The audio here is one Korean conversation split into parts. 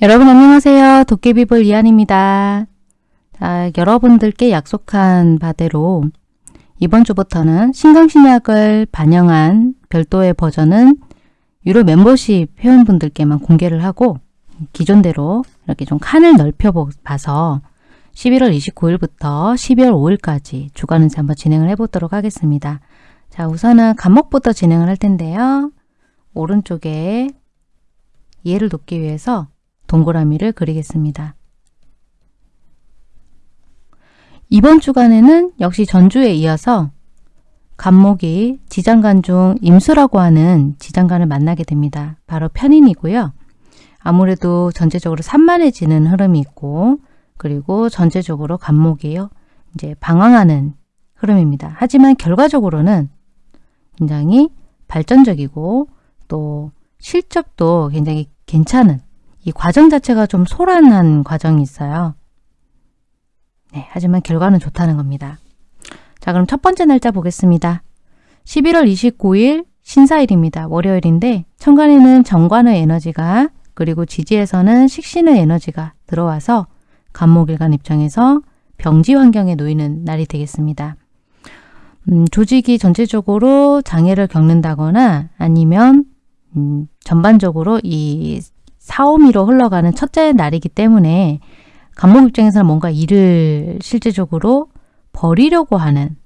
여러분 안녕하세요. 도깨비볼 이한입니다. 자, 여러분들께 약속한 바대로 이번 주부터는 신강신약을 반영한 별도의 버전은 유료 멤버십 회원분들께만 공개를 하고 기존대로 이렇게 좀 칸을 넓혀 봐서 11월 29일부터 12월 5일까지 주간은지 한번 진행을 해보도록 하겠습니다. 자 우선은 간목부터 진행을 할 텐데요. 오른쪽에 이해를 돕기 위해서 동그라미를 그리겠습니다. 이번 주간에는 역시 전주에 이어서 간목이 지장간 중 임수라고 하는 지장간을 만나게 됩니다. 바로 편인이고요. 아무래도 전체적으로 산만해지는 흐름이 있고 그리고 전체적으로 간목이요. 이제 방황하는 흐름입니다. 하지만 결과적으로는 굉장히 발전적이고 또 실적도 굉장히 괜찮은 이 과정 자체가 좀 소란한 과정이 있어요. 네, 하지만 결과는 좋다는 겁니다. 자, 그럼 첫 번째 날짜 보겠습니다. 11월 29일 신사일입니다. 월요일인데 천간에는 정관의 에너지가 그리고 지지에서는 식신의 에너지가 들어와서 간목일간 입장에서 병지 환경에 놓이는 날이 되겠습니다. 음, 조직이 전체적으로 장애를 겪는다거나 아니면 음, 전반적으로 이 사오미로 흘러가는 첫째 날이기 때문에 간목 입장에서는 뭔가 일을 실제적으로 버리려고 하는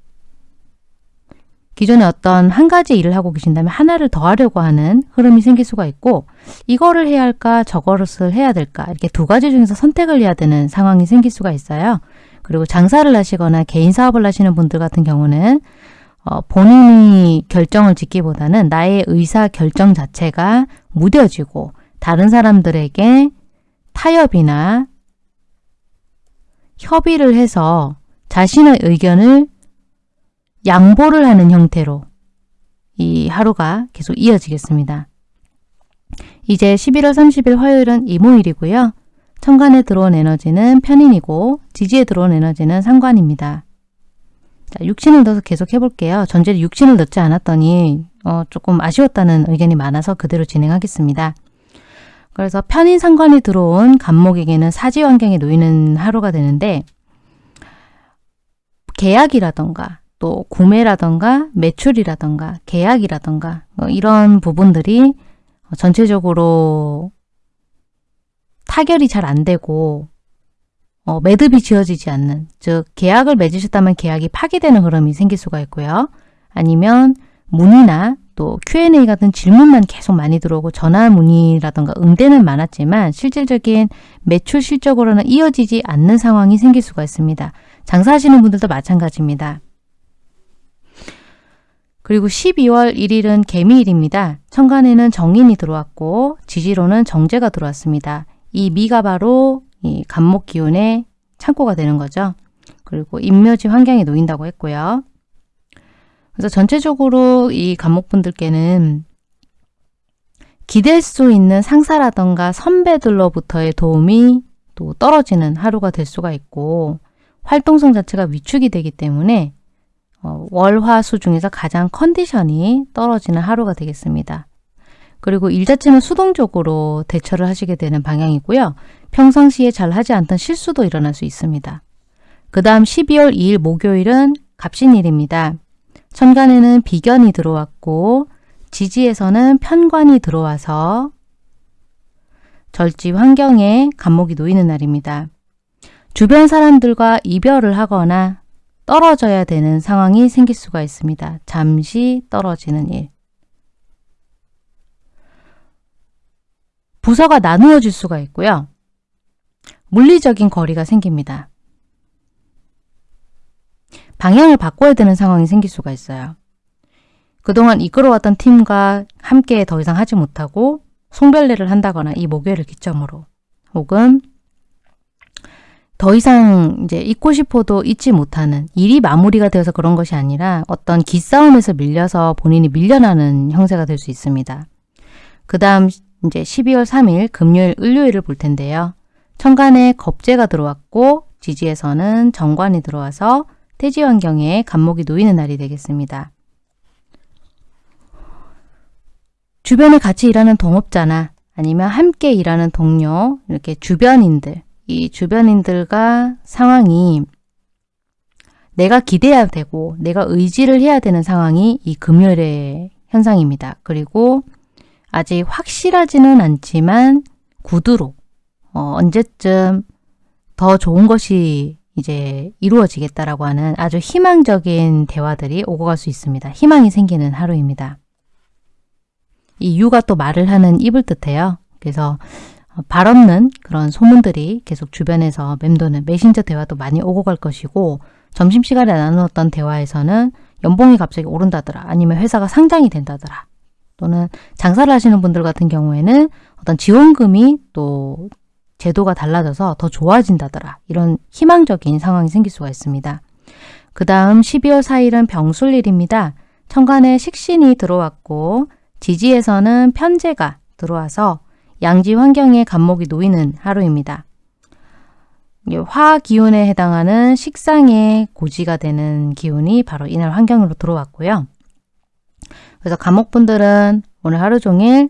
기존에 어떤 한 가지 일을 하고 계신다면 하나를 더 하려고 하는 흐름이 생길 수가 있고 이거를 해야 할까 저것을 해야 될까 이렇게 두 가지 중에서 선택을 해야 되는 상황이 생길 수가 있어요. 그리고 장사를 하시거나 개인 사업을 하시는 분들 같은 경우는 어, 본인이 결정을 짓기보다는 나의 의사 결정 자체가 무뎌지고 다른 사람들에게 타협이나 협의를 해서 자신의 의견을 양보를 하는 형태로 이 하루가 계속 이어지겠습니다. 이제 11월 30일 화요일은 이모일이고요. 천간에 들어온 에너지는 편인이고 지지에 들어온 에너지는 상관입니다. 자, 육신을 넣어서 계속 해볼게요. 전제를 육신을 넣지 않았더니 어, 조금 아쉬웠다는 의견이 많아서 그대로 진행하겠습니다. 그래서 편인 상관이 들어온 간목에게는 사지 환경에 놓이는 하루가 되는데 계약이라던가 또 구매라던가 매출이라던가 계약이라던가 뭐 이런 부분들이 전체적으로 타결이 잘 안 되고 어, 매듭이 지어지지 않는 즉 계약을 맺으셨다면 계약이 파기되는 흐름이 생길 수가 있고요. 아니면 문의나 또 Q&A 같은 질문만 계속 많이 들어오고 전화 문의라던가 응대는 많았지만 실질적인 매출 실적으로는 이어지지 않는 상황이 생길 수가 있습니다. 장사하시는 분들도 마찬가지입니다. 그리고 12월 1일은 개미일입니다. 천간에는 정인이 들어왔고 지지로는 정제가 들어왔습니다. 이 미가 바로 이 간목 기운의 창고가 되는 거죠. 그리고 인묘지 환경에 놓인다고 했고요. 그래서 전체적으로 이 간목분들께는 기댈 수 있는 상사라던가 선배들로부터의 도움이 또 떨어지는 하루가 될 수가 있고 활동성 자체가 위축이 되기 때문에 어, 월화수 중에서 가장 컨디션이 떨어지는 하루가 되겠습니다. 그리고 일 자체는 수동적으로 대처를 하시게 되는 방향이고요. 평상시에 잘 하지 않던 실수도 일어날 수 있습니다. 그 다음 12월 2일 목요일은 갑신일입니다. 천간에는 비견이 들어왔고 지지에서는 편관이 들어와서 절지 환경에 간목이 놓이는 날입니다. 주변 사람들과 이별을 하거나 떨어져야 되는 상황이 생길 수가 있습니다. 잠시 떨어지는 일. 부서가 나누어질 수가 있고요. 물리적인 거리가 생깁니다. 방향을 바꿔야 되는 상황이 생길 수가 있어요. 그동안 이끌어왔던 팀과 함께 더 이상 하지 못하고 송별례를 한다거나 이 목요일을 기점으로 혹은 더 이상 이제 잊고 싶어도 잊지 못하는 일이 마무리가 되어서 그런 것이 아니라 어떤 기싸움에서 밀려서 본인이 밀려나는 형세가 될 수 있습니다. 그 다음 이제 12월 3일 금요일 을요일을 볼 텐데요. 천간에 겁재가 들어왔고 지지에서는 정관이 들어와서 태지 환경에 간목이 놓이는 날이 되겠습니다. 주변에 같이 일하는 동업자나 아니면 함께 일하는 동료, 이렇게 주변인들, 이 주변인들과 상황이 내가 기대해야 되고 내가 의지를 해야 되는 상황이 이 금요일의 현상입니다. 그리고 아직 확실하지는 않지만 구두로 어, 언제쯤 더 좋은 것이 이제 이루어지겠다라고 하는 아주 희망적인 대화들이 오고 갈 수 있습니다. 희망이 생기는 하루입니다. 이 유가 또 말을 하는 입을 뜻해요. 그래서 발 없는 그런 소문들이 계속 주변에서 맴도는 메신저 대화도 많이 오고 갈 것이고 점심시간에 나누었던 대화에서는 연봉이 갑자기 오른다더라 아니면 회사가 상장이 된다더라 또는 장사를 하시는 분들 같은 경우에는 어떤 지원금이 또 제도가 달라져서 더 좋아진다더라 이런 희망적인 상황이 생길 수가 있습니다. 그 다음 12월 4일은 병술일입니다. 천간에 식신이 들어왔고 지지에서는 편제가 들어와서 양지 환경에 간목이 놓이는 하루입니다. 화 기운에 해당하는 식상의 고지가 되는 기운이 바로 이날 환경으로 들어왔고요. 그래서 감목분들은 오늘 하루 종일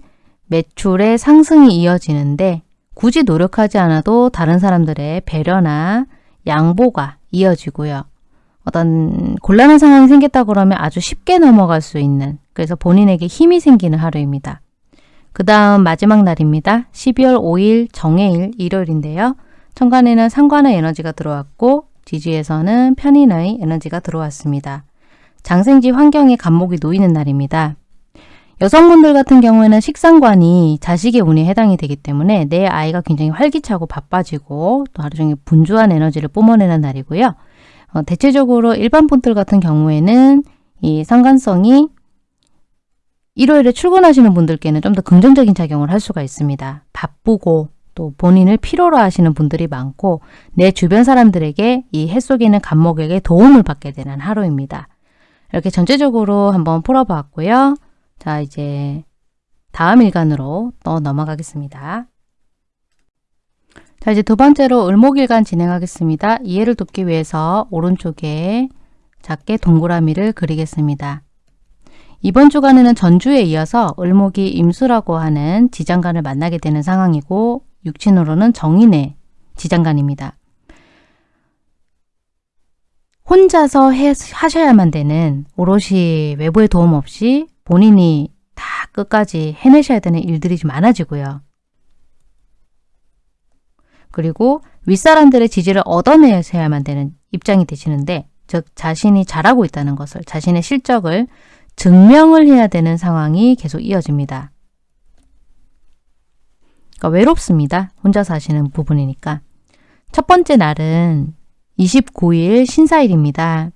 매출의 상승이 이어지는데 굳이 노력하지 않아도 다른 사람들의 배려나 양보가 이어지고요. 어떤 곤란한 상황이 생겼다 그러면 아주 쉽게 넘어갈 수 있는 그래서 본인에게 힘이 생기는 하루입니다. 그 다음 마지막 날입니다. 12월 5일 정해일 일요일인데요. 천간에는 상관의 에너지가 들어왔고 지지에서는 편인의 에너지가 들어왔습니다. 장생지 환경에 간목이 놓이는 날입니다. 여성분들 같은 경우에는 식상관이 자식의 운에 해당이 되기 때문에 내 아이가 굉장히 활기차고 바빠지고 또 하루 종일 분주한 에너지를 뿜어내는 날이고요. 어, 대체적으로 일반 분들 같은 경우에는 이 상관성이 일요일에 출근하시는 분들께는 좀 더 긍정적인 작용을 할 수가 있습니다. 바쁘고 또 본인을 필요로 하시는 분들이 많고 내 주변 사람들에게 이 해 속에 있는 간목에게 도움을 받게 되는 하루입니다. 이렇게 전체적으로 한번 풀어봤고요. 자 이제 다음 일간으로 또 넘어가겠습니다. 자 이제 두 번째로 을목일간 진행하겠습니다. 이해를 돕기 위해서 오른쪽에 작게 동그라미를 그리겠습니다. 이번 주간에는 전주에 이어서 을목이 임수라고 하는 지장간을 만나게 되는 상황이고 육친으로는 정인의 지장간입니다. 혼자서 해, 하셔야만 되는 오롯이 외부의 도움 없이 본인이 다 끝까지 해내셔야 되는 일들이 좀 많아지고요. 그리고 윗사람들의 지지를 얻어내셔야만 되는 입장이 되시는데 즉 자신이 잘하고 있다는 것을 자신의 실적을 증명을 해야 되는 상황이 계속 이어집니다. 그러니까 외롭습니다. 혼자 사시는 부분이니까. 첫 번째 날은 29일 신사일입니다.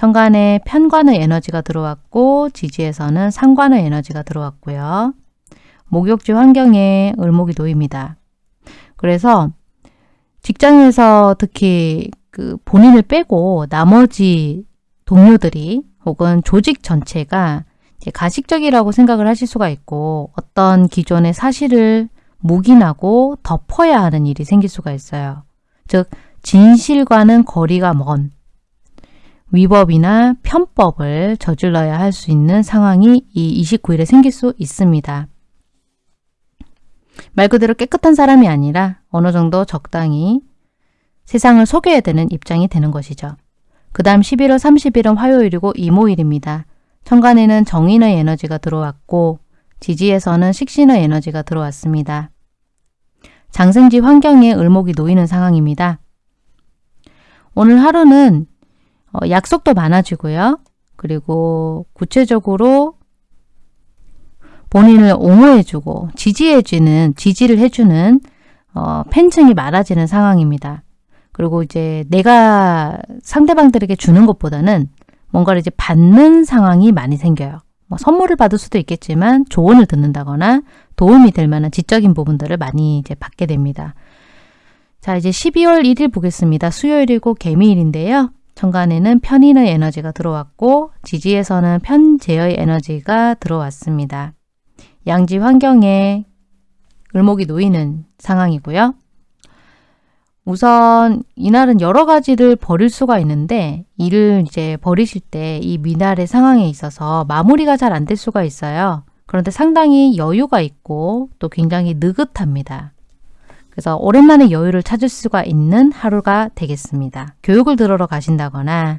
천간에 편관의 에너지가 들어왔고 지지에서는 상관의 에너지가 들어왔고요. 목욕지 환경에 을목이 놓입니다. 그래서 직장에서 특히 그 본인을 빼고 나머지 동료들이 혹은 조직 전체가 가식적이라고 생각을 하실 수가 있고 어떤 기존의 사실을 묵인하고 덮어야 하는 일이 생길 수가 있어요. 즉 진실과는 거리가 먼 위법이나 편법을 저질러야 할 수 있는 상황이 이 29일에 생길 수 있습니다. 말 그대로 깨끗한 사람이 아니라 어느 정도 적당히 세상을 속여야 되는 입장이 되는 것이죠. 그 다음 11월 30일은 화요일이고 이모일입니다. 천간에는 정인의 에너지가 들어왔고 지지에서는 식신의 에너지가 들어왔습니다. 장생지 환경에 을목이 놓이는 상황입니다. 오늘 하루는 어, 약속도 많아지고요. 그리고 구체적으로 본인을 옹호해주고 지지해주는, 지지를 해주는 어, 팬층이 많아지는 상황입니다. 그리고 이제 내가 상대방들에게 주는 것보다는 뭔가를 이제 받는 상황이 많이 생겨요. 뭐 선물을 받을 수도 있겠지만 조언을 듣는다거나 도움이 될 만한 지적인 부분들을 많이 이제 받게 됩니다. 자 이제 12월 1일 보겠습니다. 수요일이고 개미일인데요. 천간에는 편인의 에너지가 들어왔고 지지에서는 편재의 에너지가 들어왔습니다. 양지 환경에 을목이 놓이는 상황이고요. 우선 이날은 여러 가지를 버릴 수가 있는데 일을 이제 버리실 때 이 미날의 상황에 있어서 마무리가 잘 안 될 수가 있어요. 그런데 상당히 여유가 있고 또 굉장히 느긋합니다. 그래서 오랜만에 여유를 찾을 수가 있는 하루가 되겠습니다. 교육을 들으러 가신다거나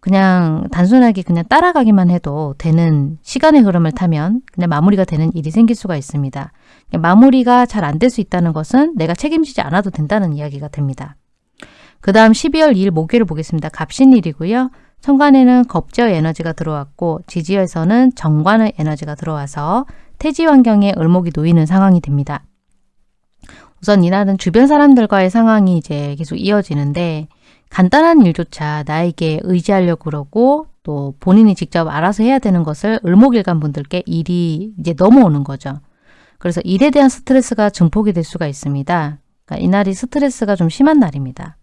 그냥 단순하게 그냥 따라가기만 해도 되는 시간의 흐름을 타면 그냥 마무리가 되는 일이 생길 수가 있습니다. 마무리가 잘 안 될 수 있다는 것은 내가 책임지지 않아도 된다는 이야기가 됩니다. 그 다음 12월 2일 목요일을 보겠습니다. 갑신일이고요. 천간에는 겁제의 에너지가 들어왔고 지지에서는 정관의 에너지가 들어와서 태지 환경에 을목이 놓이는 상황이 됩니다. 우선 이날은 주변 사람들과의 상황이 이제 계속 이어지는데 간단한 일조차 나에게 의지하려고 그러고 또 본인이 직접 알아서 해야 되는 것을 을목일간 분들께 일이 이제 넘어오는 거죠. 그래서 일에 대한 스트레스가 증폭이 될 수가 있습니다. 그러니까 이날이 스트레스가 좀 심한 날입니다.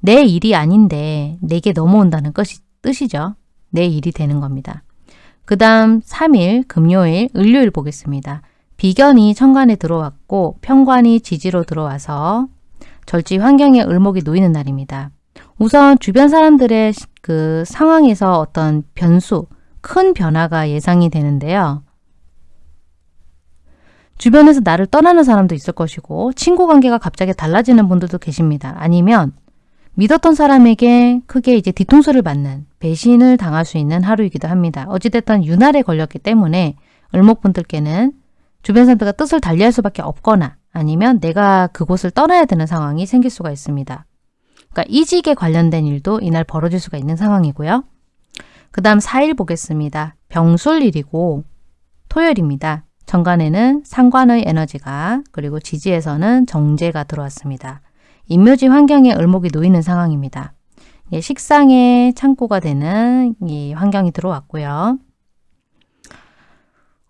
내 일이 아닌데 내게 넘어온다는 것이, 뜻이죠. 내 일이 되는 겁니다. 그 다음 3일 금요일 을요일 보겠습니다. 비견이 천간에 들어왔고 편관이 지지로 들어와서 절지 환경에 을목이 놓이는 날입니다. 우선 주변 사람들의 그 상황에서 어떤 변수, 큰 변화가 예상이 되는데요. 주변에서 나를 떠나는 사람도 있을 것이고 친구 관계가 갑자기 달라지는 분들도 계십니다. 아니면 믿었던 사람에게 크게 이제 뒤통수를 맞는 배신을 당할 수 있는 하루이기도 합니다. 어찌됐든 유날에 걸렸기 때문에 을목분들께는 주변 사람들과 뜻을 달리할 수밖에 없거나 아니면 내가 그곳을 떠나야 되는 상황이 생길 수가 있습니다. 그러니까 이직에 관련된 일도 이날 벌어질 수가 있는 상황이고요. 그 다음 4일 보겠습니다. 병술일이고 토요일입니다. 정관에는 상관의 에너지가 그리고 지지에서는 정제가 들어왔습니다. 인묘지 환경에 을목이 놓이는 상황입니다. 예, 식상의 창고가 되는 이 환경이 들어왔고요.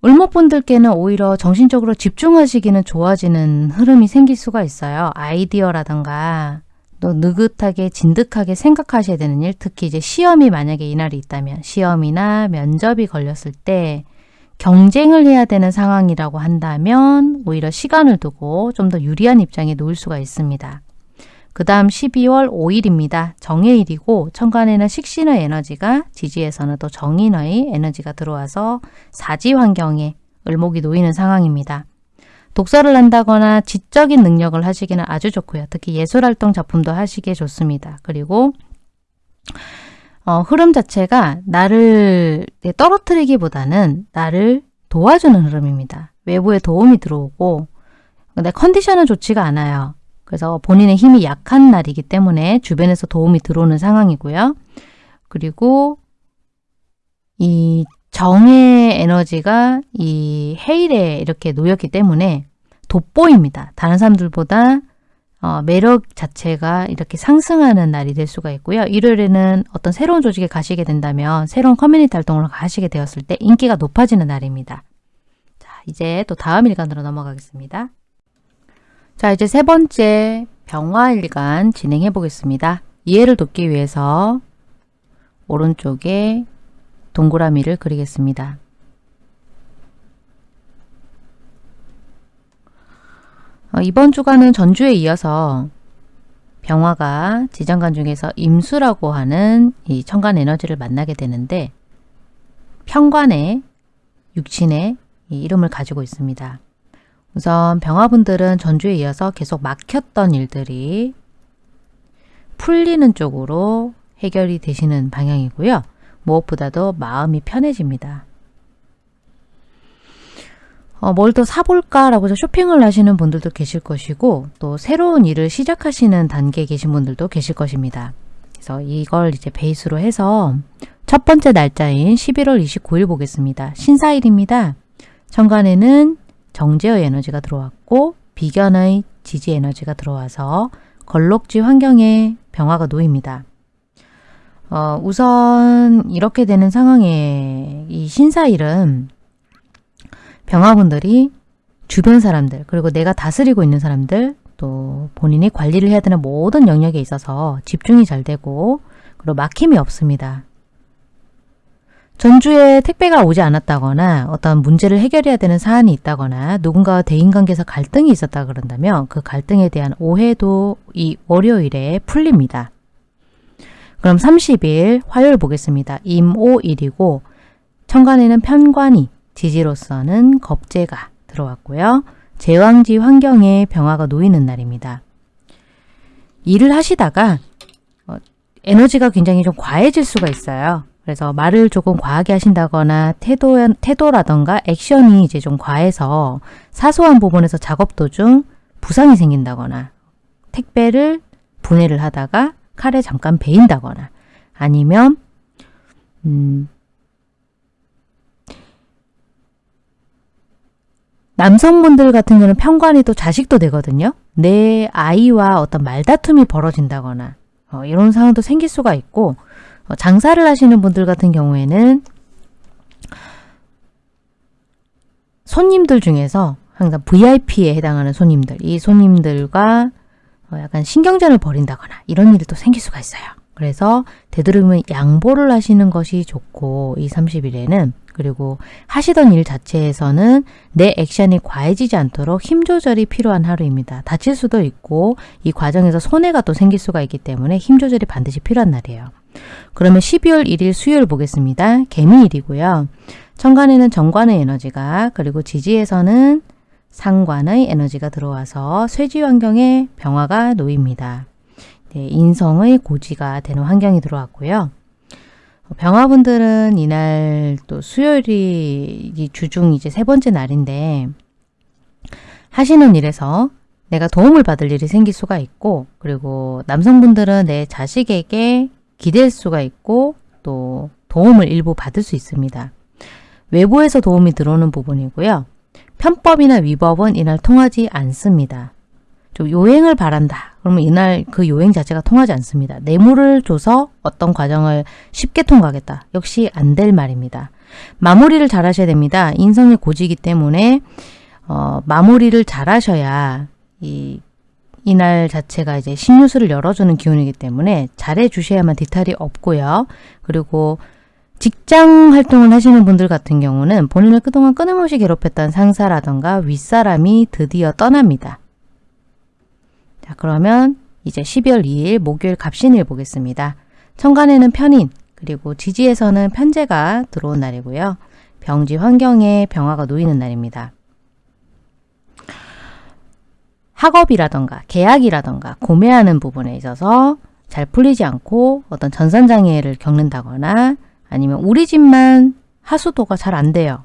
을목분들께는 오히려 정신적으로 집중하시기는 좋아지는 흐름이 생길 수가 있어요. 아이디어라든가 또 느긋하게 진득하게 생각하셔야 되는 일, 특히 이제 시험이 만약에 이날이 있다면 시험이나 면접이 걸렸을 때 경쟁을 해야 되는 상황이라고 한다면 오히려 시간을 두고 좀 더 유리한 입장에 놓을 수가 있습니다. 그 다음 12월 5일입니다. 정해일이고 천간에는 식신의 에너지가 지지에서는 또 정인의 에너지가 들어와서 사지 환경에 을목이 놓이는 상황입니다. 독서를 한다거나 지적인 능력을 하시기는 아주 좋고요. 특히 예술활동 작품도 하시기에 좋습니다. 그리고 어, 흐름 자체가 나를 떨어뜨리기보다는 나를 도와주는 흐름입니다. 외부에 도움이 들어오고 근데 컨디션은 좋지가 않아요. 그래서 본인의 힘이 약한 날이기 때문에 주변에서 도움이 들어오는 상황이고요. 그리고 이 정의 에너지가 이 해일에 이렇게 놓였기 때문에 돋보입니다. 다른 사람들보다 어, 매력 자체가 이렇게 상승하는 날이 될 수가 있고요. 일요일에는 어떤 새로운 조직에 가시게 된다면 새로운 커뮤니티 활동을 하시게 되었을 때 인기가 높아지는 날입니다. 자, 이제 또 다음 일간으로 넘어가겠습니다. 자 이제 세 번째 병화일간 진행해 보겠습니다. 이해를 돕기 위해서 오른쪽에 동그라미를 그리겠습니다. 어, 이번 주간은 전주에 이어서 병화가 지정간 중에서 임수라고 하는 이 천간 에너지를 만나게 되는데 편관의 육친의 이름을 가지고 있습니다. 우선 병화분들은 전주에 이어서 계속 막혔던 일들이 풀리는 쪽으로 해결이 되시는 방향이고요. 무엇보다도 마음이 편해집니다. 어, 뭘더 사볼까라고 해서 쇼핑을 하시는 분들도 계실 것이고 또 새로운 일을 시작하시는 단계에 계신 분들도 계실 것입니다. 그래서 이걸 이제 베이스로 해서 첫 번째 날짜인 11월 29일 보겠습니다. 신사일입니다. 천간에는 정제의 에너지가 들어왔고 비견의 지지 에너지가 들어와서 걸록지 환경에 병화가 놓입니다. 어, 우선 이렇게 되는 상황에 이 신사일은 병화분들이 주변 사람들 그리고 내가 다스리고 있는 사람들 또 본인이 관리를 해야 되는 모든 영역에 있어서 집중이 잘 되고 그리고 막힘이 없습니다. 전주에 택배가 오지 않았다거나 어떤 문제를 해결해야 되는 사안이 있다거나 누군가와 대인관계에서 갈등이 있었다 그런다면 그 갈등에 대한 오해도 이 월요일에 풀립니다. 그럼 30일 화요일 보겠습니다. 임오일이고 천간에는 편관이 지지로서는 겁재가 들어왔고요. 제왕지 환경에 병화가 놓이는 날입니다. 일을 하시다가 어, 에너지가 굉장히 좀 과해질 수가 있어요. 그래서 말을 조금 과하게 하신다거나 태도, 태도라던가 액션이 이제 좀 과해서 사소한 부분에서 작업 도중 부상이 생긴다거나 택배를 분해를 하다가 칼에 잠깐 베인다거나 아니면 음, 남성분들 같은 경우는 편관이 또 자식도 되거든요. 내 아이와 어떤 말다툼이 벌어진다거나 어, 이런 상황도 생길 수가 있고 어, 장사를 하시는 분들 같은 경우에는 손님들 중에서 항상 VIP에 해당하는 손님들, 이 손님들과 어, 약간 신경전을 벌인다거나 이런 일이 또 생길 수가 있어요. 그래서 되도록이면 양보를 하시는 것이 좋고 이 30일에는 그리고 하시던 일 자체에서는 내 액션이 과해지지 않도록 힘 조절이 필요한 하루입니다. 다칠 수도 있고 이 과정에서 손해가 또 생길 수가 있기 때문에 힘 조절이 반드시 필요한 날이에요. 그러면 12월 1일 수요일 보겠습니다. 개미일이고요. 천간에는 정관의 에너지가 그리고 지지에서는 상관의 에너지가 들어와서 쇠지 환경에 병화가 놓입니다. 네, 인성의 고지가 되는 환경이 들어왔고요. 병화분들은 이날 또 수요일이 주중 이제 세 번째 날인데 하시는 일에서 내가 도움을 받을 일이 생길 수가 있고 그리고 남성분들은 내 자식에게 기댈 수가 있고 또 도움을 일부 받을 수 있습니다. 외부에서 도움이 들어오는 부분이고요. 편법이나 위법은 이날 통하지 않습니다. 좀 요행을 바란다. 그러면 이날 그 요행 자체가 통하지 않습니다. 뇌물을 줘서 어떤 과정을 쉽게 통과하겠다. 역시 안 될 말입니다. 마무리를 잘 하셔야 됩니다. 인성의 고지이기 때문에 어, 마무리를 잘 하셔야 이 이날 자체가 이제 신유수를 열어주는 기운이기 때문에 잘해 주셔야만 디탈이 없고요. 그리고 직장 활동을 하시는 분들 같은 경우는 본인을 그동안 끊임없이 괴롭혔던 상사라던가 윗사람이 드디어 떠납니다. 자 그러면 이제 12월 2일 목요일 갑신일 보겠습니다. 천간에는 편인 그리고 지지에서는 편제가 들어온 날이고요. 병지 환경에 병화가 놓이는 날입니다. 학업이라던가 계약이라던가 구매하는 부분에 있어서 잘 풀리지 않고 어떤 전산장애를 겪는다거나 아니면 우리 집만 하수도가 잘 안 돼요.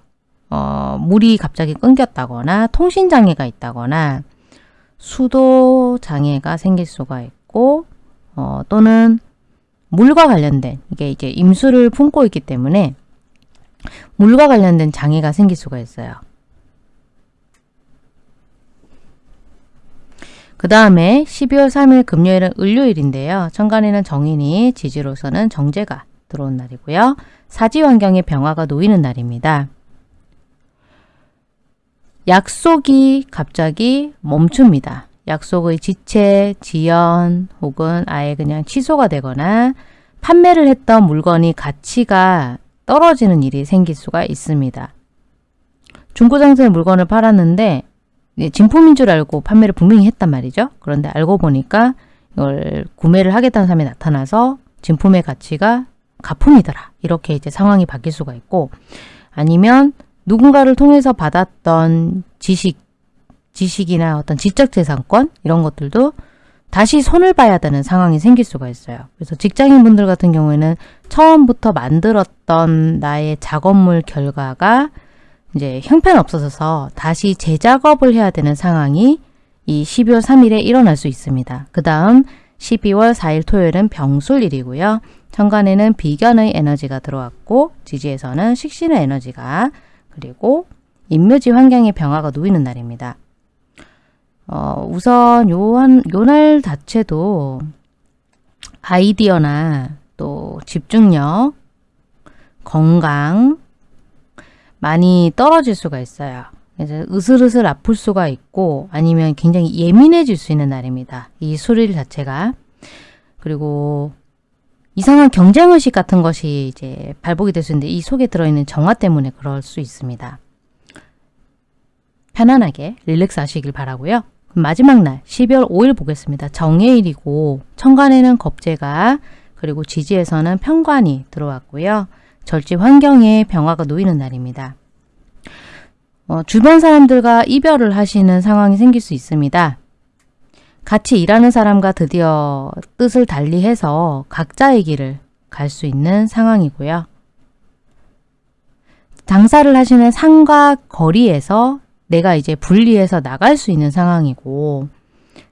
어, 물이 갑자기 끊겼다거나 통신장애가 있다거나 수도 장애가 생길 수가 있고 어, 또는 물과 관련된 이게 이제 임수를 품고 있기 때문에 물과 관련된 장애가 생길 수가 있어요. 그 다음에 12월 3일 금요일은 을요일인데요. 천간에는 정인이 지지로서는 정제가 들어온 날이고요. 사지 환경에 병화가 놓이는 날입니다. 약속이 갑자기 멈춥니다. 약속의 지체, 지연 혹은 아예 그냥 취소가 되거나 판매를 했던 물건이 가치가 떨어지는 일이 생길 수가 있습니다. 중고장터에 물건을 팔았는데 진품인 줄 알고 판매를 분명히 했단 말이죠. 그런데 알고 보니까 이걸 구매를 하겠다는 사람이 나타나서 진품의 가치가 가품이더라. 이렇게 이제 상황이 바뀔 수가 있고 아니면 누군가를 통해서 받았던 지식, 지식이나 어떤 지적재산권 이런 것들도 다시 손을 봐야 되는 상황이 생길 수가 있어요. 그래서 직장인분들 같은 경우에는 처음부터 만들었던 나의 작업물 결과가 이제 형편없어서 다시 재작업을 해야 되는 상황이 이 12월 3일에 일어날 수 있습니다. 그 다음 12월 4일 토요일은 병술일이고요. 천간에는 비견의 에너지가 들어왔고 지지에서는 식신의 에너지가 그리고 인묘지 환경의 병화가 놓이는 날입니다. 어, 우선 요한 요날 자체도 아이디어나 또 집중력, 건강 많이 떨어질 수가 있어요. 그래서 으슬으슬 아플 수가 있고 아니면 굉장히 예민해질 수 있는 날입니다. 이 수릴 자체가. 그리고 이상한 경쟁의식 같은 것이 이제 발복이 될 수 있는데 이 속에 들어있는 정화 때문에 그럴 수 있습니다. 편안하게 릴렉스 하시길 바라고요. 마지막 날 12월 5일 보겠습니다. 정해일이고 천간에는 겁재가 그리고 지지에서는 편관이 들어왔고요. 절지 환경에 병화가 놓이는 날입니다. 어, 주변 사람들과 이별을 하시는 상황이 생길 수 있습니다. 같이 일하는 사람과 드디어 뜻을 달리해서 각자의 길을 갈 수 있는 상황이고요. 장사를 하시는 상과 거리에서 내가 이제 분리해서 나갈 수 있는 상황이고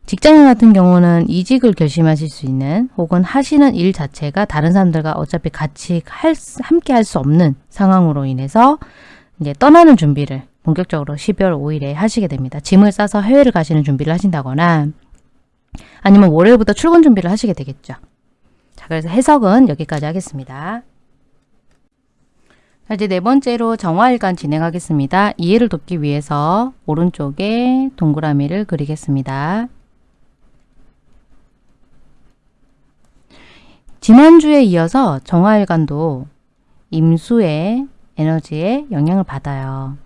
직장인 같은 경우는 이직을 결심하실 수 있는 혹은 하시는 일 자체가 다른 사람들과 어차피 같이 할, 함께 할 수 없는 상황으로 인해서 이제 떠나는 준비를 본격적으로 12월 5일에 하시게 됩니다. 짐을 싸서 해외를 가시는 준비를 하신다거나 아니면 월요일부터 출근 준비를 하시게 되겠죠. 자, 그래서 해석은 여기까지 하겠습니다. 자, 이제 네 번째로 정화일간 진행하겠습니다. 이해를 돕기 위해서 오른쪽에 동그라미를 그리겠습니다. 지난주에 이어서 정화일간도 임수의 에너지에 영향을 받아요.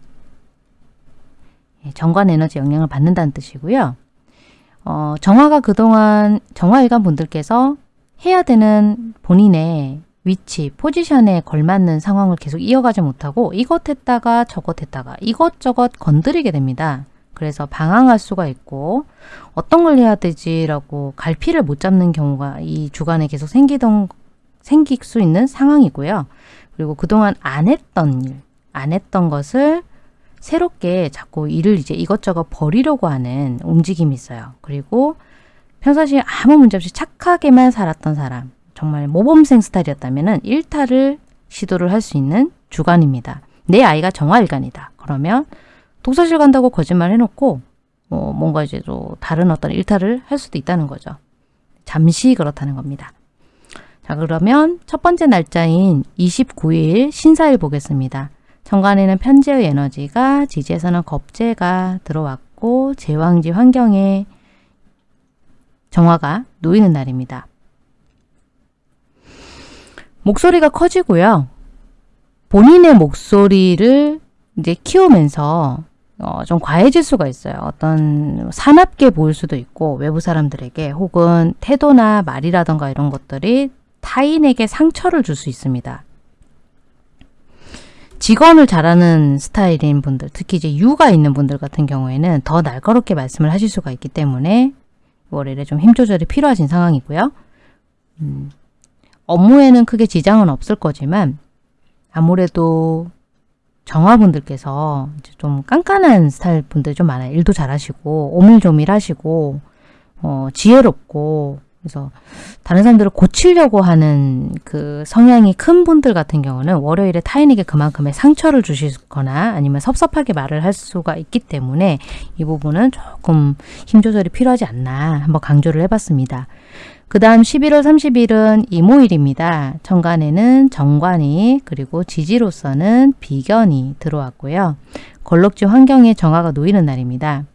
예, 정관 에너지 영향을 받는다는 뜻이고요. 어, 정화가 그동안 정화일간 분들께서 해야 되는 본인의 위치, 포지션에 걸맞는 상황을 계속 이어가지 못하고 이것 했다가 저것 했다가 이것저것 건드리게 됩니다. 그래서 방황할 수가 있고 어떤 걸 해야 되지라고 갈피를 못 잡는 경우가 이 주간에 계속 생기던 생길 수 있는 상황이고요. 그리고 그동안 안 했던 일, 안 했던 것을 새롭게 자꾸 일을 이제 이것저것 버리려고 하는 움직임이 있어요. 그리고 평상시에 아무 문제 없이 착하게만 살았던 사람, 정말 모범생 스타일이었다면 일탈을 시도를 할 수 있는 주간입니다. 내 아이가 정화일간이다. 그러면 독서실 간다고 거짓말 해놓고 어, 뭔가 이제 또 다른 어떤 일탈을 할 수도 있다는 거죠. 잠시 그렇다는 겁니다. 자 그러면 첫 번째 날짜인 29일 신사일 보겠습니다. 정관에는 편재의 에너지가 지지에서는 겁재가 들어왔고 제왕지 환경에 정화가 놓이는 날입니다. 목소리가 커지고요. 본인의 목소리를 이제 키우면서 어, 좀 과해질 수가 있어요. 어떤 사납게 보일 수도 있고 외부 사람들에게 혹은 태도나 말이라던가 이런 것들이 타인에게 상처를 줄 수 있습니다. 직원을 잘하는 스타일인 분들, 특히 이제 유가 있는 분들 같은 경우에는 더 날카롭게 말씀을 하실 수가 있기 때문에 월요일에 좀 힘 조절이 필요하신 상황이고요. 음, 업무에는 크게 지장은 없을 거지만 아무래도 정화분들께서 좀 깐깐한 스타일 분들 좀 많아요. 일도 잘하시고 오밀조밀하시고 어, 지혜롭고 그래서 다른 사람들을 고치려고 하는 그 성향이 큰 분들 같은 경우는 월요일에 타인에게 그만큼의 상처를 주시거나 아니면 섭섭하게 말을 할 수가 있기 때문에 이 부분은 조금 힘 조절이 필요하지 않나 한번 강조를 해봤습니다. 그 다음 11월 30일은 이모일입니다. 천간에는 정관이 그리고 지지로서는 비견이 들어왔고요. 걸럭지 환경에 정화가 놓이는 날입니다.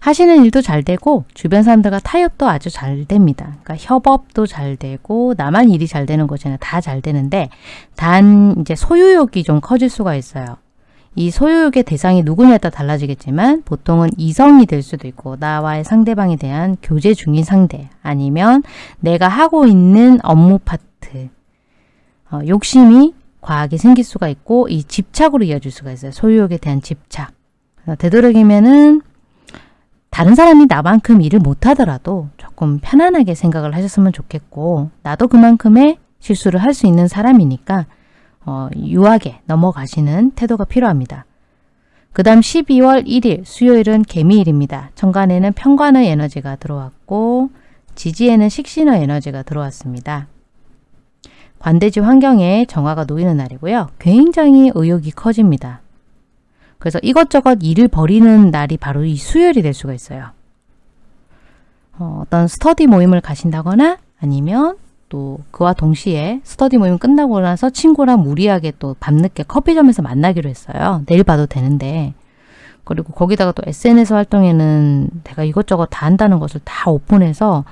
하시는 일도 잘 되고 주변 사람들과 타협도 아주 잘 됩니다. 그러니까 협업도 잘 되고 나만 일이 잘 되는 것이 아니라 다 잘 되는데 단 이제 소유욕이 좀 커질 수가 있어요. 이 소유욕의 대상이 누구냐에 따라 달라지겠지만 보통은 이성이 될 수도 있고 나와의 상대방에 대한 교제 중인 상대 아니면 내가 하고 있는 업무 파트 어, 욕심이 과하게 생길 수가 있고 이 집착으로 이어질 수가 있어요. 소유욕에 대한 집착. 되도록이면은 다른 사람이 나만큼 일을 못하더라도 조금 편안하게 생각을 하셨으면 좋겠고 나도 그만큼의 실수를 할 수 있는 사람이니까 어, 유하게 넘어가시는 태도가 필요합니다. 그 다음 12월 1일 수요일은 개미일입니다. 천간에는 평관의 에너지가 들어왔고 지지에는 식신의 에너지가 들어왔습니다. 관대지 환경에 정화가 놓이는 날이고요. 굉장히 의욕이 커집니다. 그래서 이것저것 일을 벌이는 날이 바로 이 수요일이 될 수가 있어요. 어, 어떤 스터디 모임을 가신다거나 아니면 또 그와 동시에 스터디 모임 끝나고 나서 친구랑 무리하게 또 밤늦게 커피점에서 만나기로 했어요. 내일 봐도 되는데. 그리고 거기다가 또 SNS 활동에는 내가 이것저것 다 한다는 것을 다 오픈해서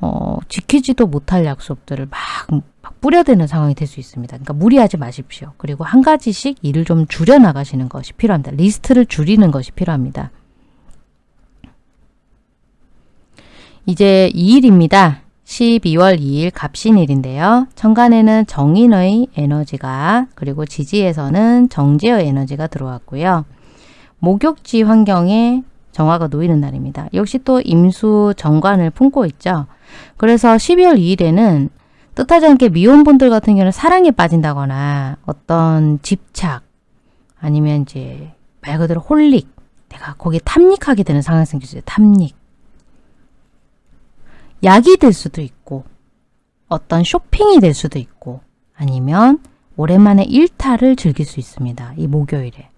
어, 지키지도 못할 약속들을 막, 막 뿌려대는 상황이 될 수 있습니다. 그러니까 무리하지 마십시오. 그리고 한 가지씩 일을 좀 줄여나가시는 것이 필요합니다. 리스트를 줄이는 것이 필요합니다. 이제 2일입니다. 12월 2일 갑신일인데요. 천간에는 정인의 에너지가 그리고 지지에서는 정제의 에너지가 들어왔고요. 목욕지 환경에 정화가 놓이는 날입니다. 역시 또 임수 정관을 품고 있죠. 그래서 12월 2일에는 뜻하지 않게 미혼분들 같은 경우는 사랑에 빠진다거나 어떤 집착 아니면 이제 말 그대로 홀릭 내가 거기에 탐닉하게 되는 상황이 생기죠. 탐닉. 약이 될 수도 있고 어떤 쇼핑이 될 수도 있고 아니면 오랜만에 일탈을 즐길 수 있습니다. 이 목요일에.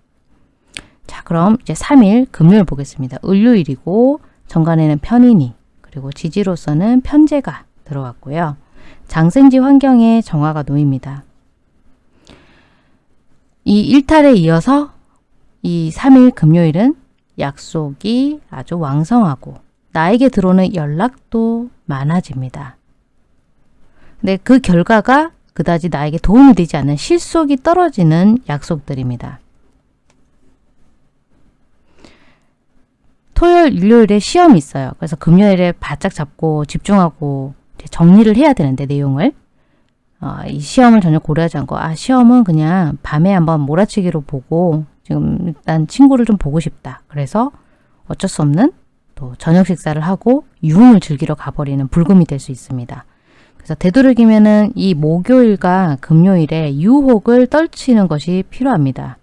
자 그럼 이제 3일 금요일 보겠습니다. 을요일이고 정관에는 편인이 그리고 지지로서는 편제가 들어왔고요. 장생지 환경에 정화가 놓입니다. 이 일탈에 이어서 이 3일 금요일은 약속이 아주 왕성하고 나에게 들어오는 연락도 많아집니다. 근데 그 결과가 그다지 나에게 도움이 되지 않는 실속이 떨어지는 약속들입니다. 토요일, 일요일에 시험이 있어요. 그래서 금요일에 바짝 잡고 집중하고 정리를 해야 되는데 내용을 어, 이 시험을 전혀 고려하지 않고 아 시험은 그냥 밤에 한번 몰아치기로 보고 지금 일단 친구를 좀 보고 싶다. 그래서 어쩔 수 없는 또 저녁 식사를 하고 유흥을 즐기러 가버리는 불금이 될 수 있습니다. 그래서 되도록이면은 이 목요일과 금요일에 유혹을 떨치는 것이 필요합니다.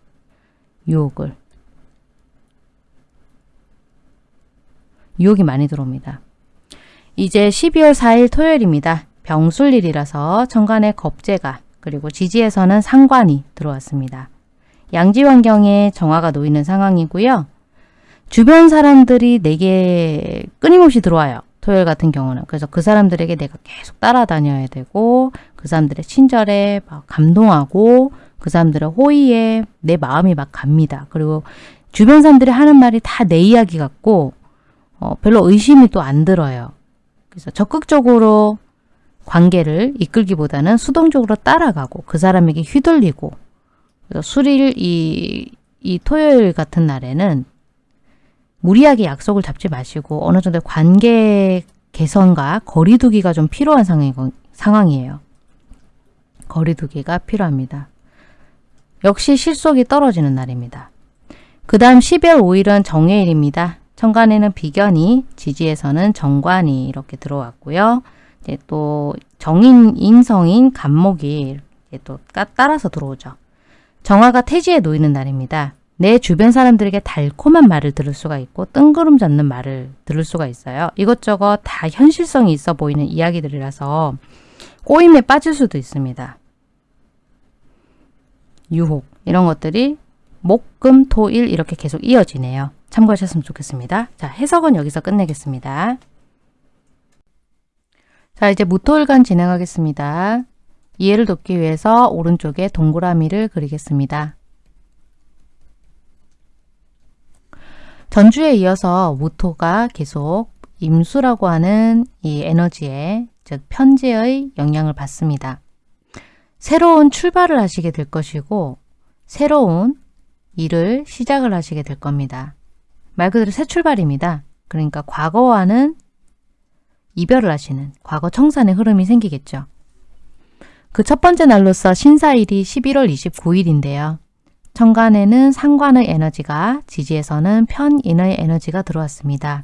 유혹을. 유혹이 많이 들어옵니다. 이제 12월 4일 토요일입니다. 병술일이라서 천간에 겁재가 그리고 지지에서는 상관이 들어왔습니다. 양지 환경에 정화가 놓이는 상황이고요. 주변 사람들이 내게 끊임없이 들어와요. 토요일 같은 경우는. 그래서 그 사람들에게 내가 계속 따라다녀야 되고 그 사람들의 친절에 막 감동하고 그 사람들의 호의에 내 마음이 막 갑니다. 그리고 주변 사람들이 하는 말이 다 내 이야기 같고 어, 별로 의심이 또 안 들어요. 그래서 적극적으로 관계를 이끌기보다는 수동적으로 따라가고 그 사람에게 휘둘리고 수리일 이, 이 토요일 같은 날에는 무리하게 약속을 잡지 마시고 어느 정도 관계 개선과 거리두기가 좀 필요한 상황이에요. 거리두기가 필요합니다. 역시 실속이 떨어지는 날입니다. 그 다음 12월 5일은 정해일입니다. 천간에는 비견이, 지지에서는 정관이 이렇게 들어왔고요. 이제 또 정인, 인성인, 간목이 또 따라서 들어오죠. 정화가 태지에 놓이는 날입니다. 내 주변 사람들에게 달콤한 말을 들을 수가 있고 뜬구름 잡는 말을 들을 수가 있어요. 이것저것 다 현실성이 있어 보이는 이야기들이라서 꼬임에 빠질 수도 있습니다. 유혹 이런 것들이 목, 금, 토, 일 이렇게 계속 이어지네요. 참고하셨으면 좋겠습니다. 자, 해석은 여기서 끝내겠습니다. 자, 이제 무토일간 진행하겠습니다. 이해를 돕기 위해서 오른쪽에 동그라미를 그리겠습니다. 전주에 이어서 무토가 계속 임수라고 하는 이 에너지에 즉 편제의 영향을 받습니다. 새로운 출발을 하시게 될 것이고 새로운 일을 시작을 하시게 될 겁니다. 말 그대로 새 출발입니다. 그러니까 과거와는 이별을 하시는 과거 청산의 흐름이 생기겠죠. 그 첫 번째 날로서 신사일이 11월 29일인데요. 천간에는 상관의 에너지가 지지에서는 편인의 에너지가 들어왔습니다.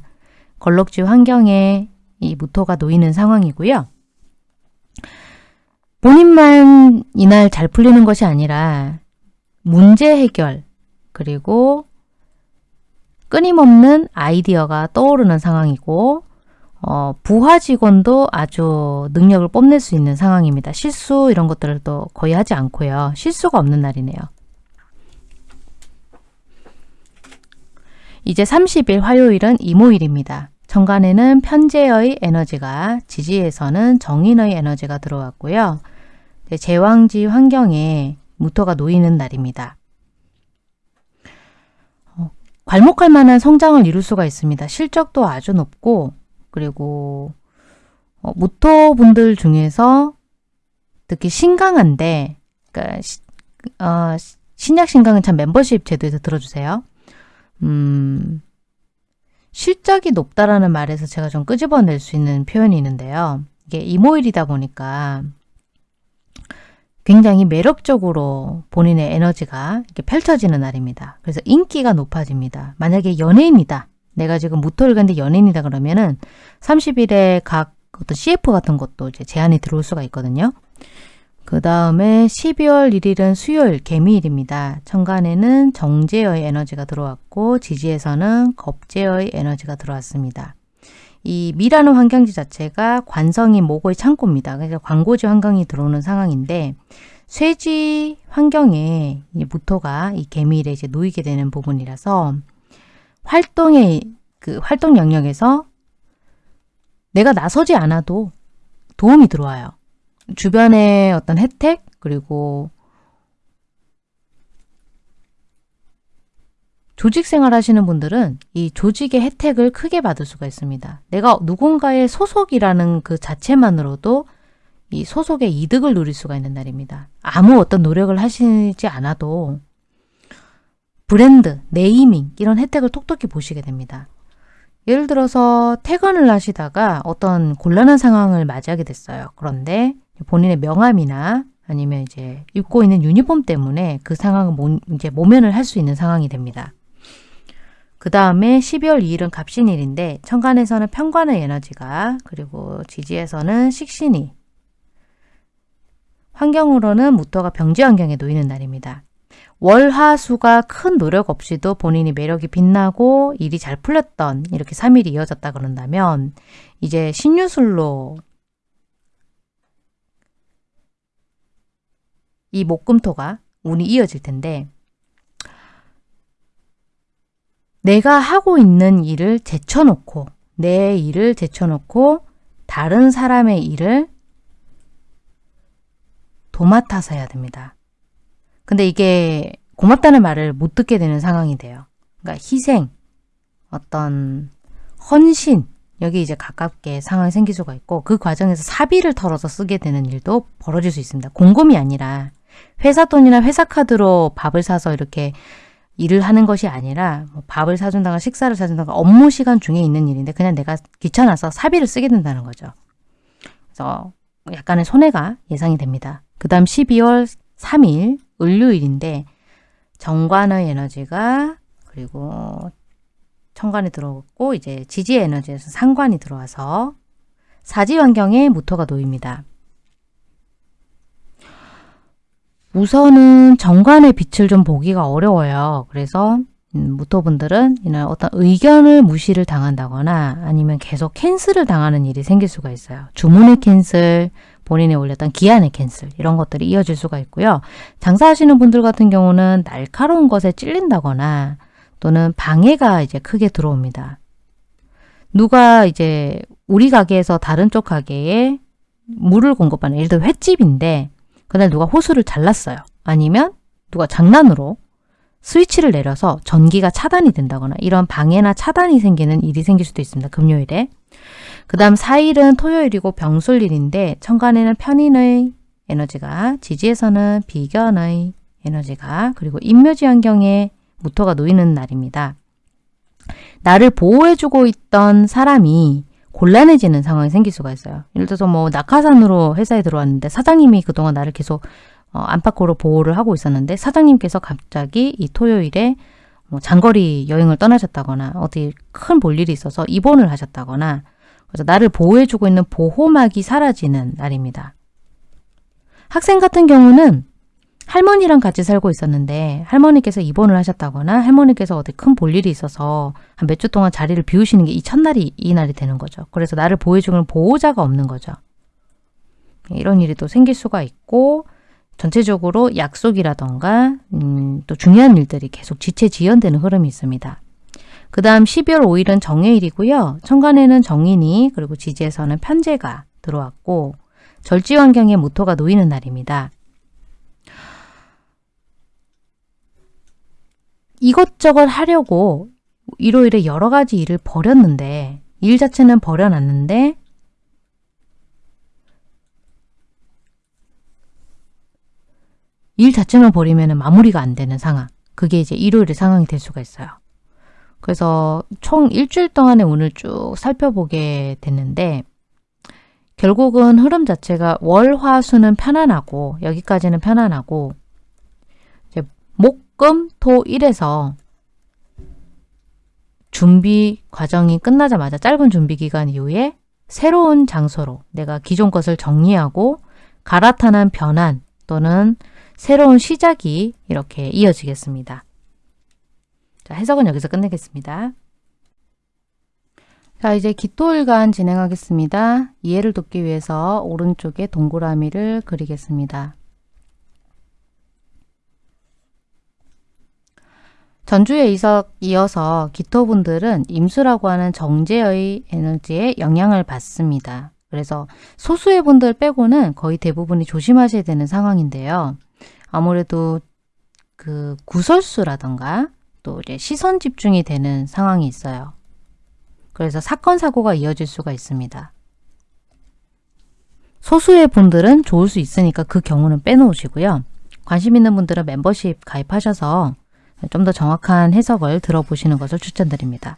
걸럭지 환경에 이 무토가 놓이는 상황이고요. 본인만 이날 잘 풀리는 것이 아니라 문제 해결 그리고 끊임없는 아이디어가 떠오르는 상황이고 어, 부하 직원도 아주 능력을 뽐낼 수 있는 상황입니다. 실수 이런 것들을 또 거의 하지 않고요. 실수가 없는 날이네요. 이제 30일 화요일은 이모일입니다. 정관에는 편제의 에너지가 지지에서는 정인의 에너지가 들어왔고요. 제왕지 환경에 무토가 놓이는 날입니다. 어, 괄목할 만한 성장을 이룰 수가 있습니다. 실적도 아주 높고 그리고 어, 무토 분들 중에서 특히 신강한데 그러니까 시, 어, 신약 신강은 참 멤버십 제도에서 들어주세요. 음, 실적이 높다라는 말에서 제가 좀 끄집어낼 수 있는 표현이 있는데요. 이게 이모일이다 보니까 굉장히 매력적으로 본인의 에너지가 이렇게 펼쳐지는 날입니다. 그래서 인기가 높아집니다. 만약에 연예인이다. 내가 지금 무토를 갔는데 연예인이다 그러면은 30일에 각 어떤 CF 같은 것도 이제 제한이 들어올 수가 있거든요. 그 다음에 12월 1일은 수요일 개미일입니다. 천간에는 정제의 에너지가 들어왔고 지지에서는 겁제의 에너지가 들어왔습니다. 이 미라는 환경지 자체가 관성이 목의 창고입니다. 그래서 광고지 환경이 들어오는 상황인데 쇠지 환경에 무토가 이 개미일에 이제 놓이게 되는 부분이라서 활동의 그 활동 영역에서 내가 나서지 않아도 도움이 들어와요. 주변의 어떤 혜택 그리고 조직 생활 하시는 분들은 이 조직의 혜택을 크게 받을 수가 있습니다. 내가 누군가의 소속이라는 그 자체만으로도 이 소속의 이득을 누릴 수가 있는 날입니다. 아무 어떤 노력을 하시지 않아도 브랜드, 네이밍 이런 혜택을 톡톡히 보시게 됩니다. 예를 들어서 퇴근을 하시다가 어떤 곤란한 상황을 맞이하게 됐어요. 그런데 본인의 명함이나 아니면 이제 입고 있는 유니폼 때문에 그 상황을 모, 이제 모면을 할 수 있는 상황이 됩니다. 그 다음에 12월 2일은 갑신일인데 천간에서는 편관의 에너지가 그리고 지지에서는 식신이 환경으로는 무토가 병지 환경에 놓이는 날입니다. 월화수가 큰 노력 없이도 본인이 매력이 빛나고 일이 잘 풀렸던 이렇게 3일이 이어졌다 그런다면 이제 신유술로 이 목금토가 운이 이어질 텐데 내가 하고 있는 일을 제쳐놓고 내 일을 제쳐놓고 다른 사람의 일을 도맡아서 해야 됩니다. 근데 이게 고맙다는 말을 못 듣게 되는 상황이 돼요. 그러니까 희생, 어떤 헌신, 여기 이제 가깝게 상황이 생길 수가 있고 그 과정에서 사비를 털어서 쓰게 되는 일도 벌어질 수 있습니다. 공금이 아니라 회사 돈이나 회사 카드로 밥을 사서 이렇게 일을 하는 것이 아니라 뭐 밥을 사준다가 식사를 사준다가 업무 시간 중에 있는 일인데 그냥 내가 귀찮아서 사비를 쓰게 된다는 거죠. 그래서 약간의 손해가 예상이 됩니다. 그 다음 12월 3일 일요일인데 정관의 에너지가 그리고 편관이 들어오고 이제 지지의 에너지에서 상관이 들어와서 사지 환경에 무토가 놓입니다. 우선은 정관의 빛을 좀 보기가 어려워요. 그래서 음, 무토분들은 이날 어떤 의견을 무시를 당한다거나 아니면 계속 cancel을 당하는 일이 생길 수가 있어요. 주문의 cancel, 본인이 올렸던 기한의 캔슬 이런 것들이 이어질 수가 있고요. 장사하시는 분들 같은 경우는 날카로운 것에 찔린다거나 또는 방해가 이제 크게 들어옵니다. 누가 이제 우리 가게에서 다른 쪽 가게에 물을 공급하는 예를 들어 횟집인데 그날 누가 호수를 잘랐어요. 아니면 누가 장난으로 스위치를 내려서 전기가 차단이 된다거나 이런 방해나 차단이 생기는 일이 생길 수도 있습니다. 금요일에. 그 다음 4일은 토요일이고 병술일인데 천간에는 편인의 에너지가 지지에서는 비견의 에너지가 그리고 인묘지 환경에 무토가 놓이는 날입니다. 나를 보호해주고 있던 사람이 곤란해지는 상황이 생길 수가 있어요. 예를 들어서 뭐 낙하산으로 회사에 들어왔는데 사장님이 그동안 나를 계속 어, 안팎으로 보호를 하고 있었는데 사장님께서 갑자기 이 토요일에 뭐 장거리 여행을 떠나셨다거나 어디 큰 볼일이 있어서 입원을 하셨다거나 그래서 나를 보호해주고 있는 보호막이 사라지는 날입니다. 학생 같은 경우는 할머니랑 같이 살고 있었는데 할머니께서 입원을 하셨다거나 할머니께서 어디 큰 볼일이 있어서 한 몇 주 동안 자리를 비우시는 게 이 첫날이 이 날이 되는 거죠. 그래서 나를 보호해주는 보호자가 없는 거죠. 이런 일이 또 생길 수가 있고 전체적으로 약속이라던가 음, 또 중요한 일들이 계속 지체 지연되는 흐름이 있습니다. 그 다음 12월 5일은 정해일이고요. 천간에는 정인이 그리고 지지에서는 편제가 들어왔고 절지 환경에 모토가 놓이는 날입니다. 이것저것 하려고 일요일에 여러 가지 일을 버렸는데 일 자체는 버려놨는데 일 자체만 버리면 마무리가 안 되는 상황. 그게 이제 일요일의 상황이 될 수가 있어요. 그래서 총 일주일 동안의 운을 쭉 살펴보게 됐는데 결국은 흐름 자체가 월, 화, 수는 편안하고 여기까지는 편안하고 이제 목, 금, 토, 일에서 준비 과정이 끝나자마자 짧은 준비 기간 이후에 새로운 장소로 내가 기존 것을 정리하고 갈아타는 변환 또는 새로운 시작이 이렇게 이어지겠습니다. 자, 해석은 여기서 끝내겠습니다. 자, 이제 기토일간 진행하겠습니다. 이해를 돕기 위해서 오른쪽에 동그라미를 그리겠습니다. 전주에 이어서 기토분들은 임수라고 하는 정제의 에너지에 영향을 받습니다. 그래서 소수의 분들 빼고는 거의 대부분이 조심하셔야 되는 상황인데요. 아무래도 그 구설수라던가 또 이제 시선 집중이 되는 상황이 있어요. 그래서 사건 사고가 이어질 수가 있습니다. 소수의 분들은 좋을 수 있으니까 그 경우는 빼놓으시고요. 관심 있는 분들은 멤버십 가입하셔서 좀 더 정확한 해석을 들어보시는 것을 추천드립니다.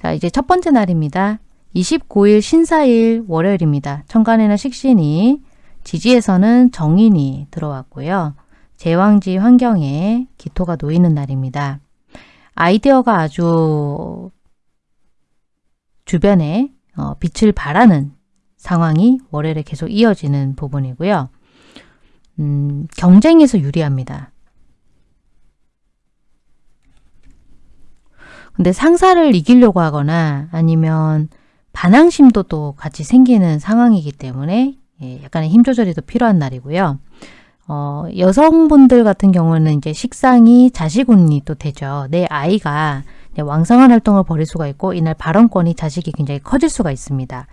자, 이제 첫 번째 날입니다. 29일 신사일 월요일입니다. 천간에는 식신이, 지지에서는 정인이 들어왔고요. 제왕지 환경에 기토가 놓이는 날입니다. 아이디어가 아주 주변에 어, 빛을 발하는 상황이 월요일에 계속 이어지는 부분이고요. 음, 경쟁에서 유리합니다. 근데 상사를 이기려고 하거나 아니면 반항심도 또 같이 생기는 상황이기 때문에 예, 약간의 힘 조절이 더 필요한 날이고요. 어, 여성분들 같은 경우는 이제 식상이 자식운이 또 되죠. 내 아이가 왕성한 활동을 벌일 수가 있고 이날 발언권이 자식이 굉장히 커질 수가 있습니다.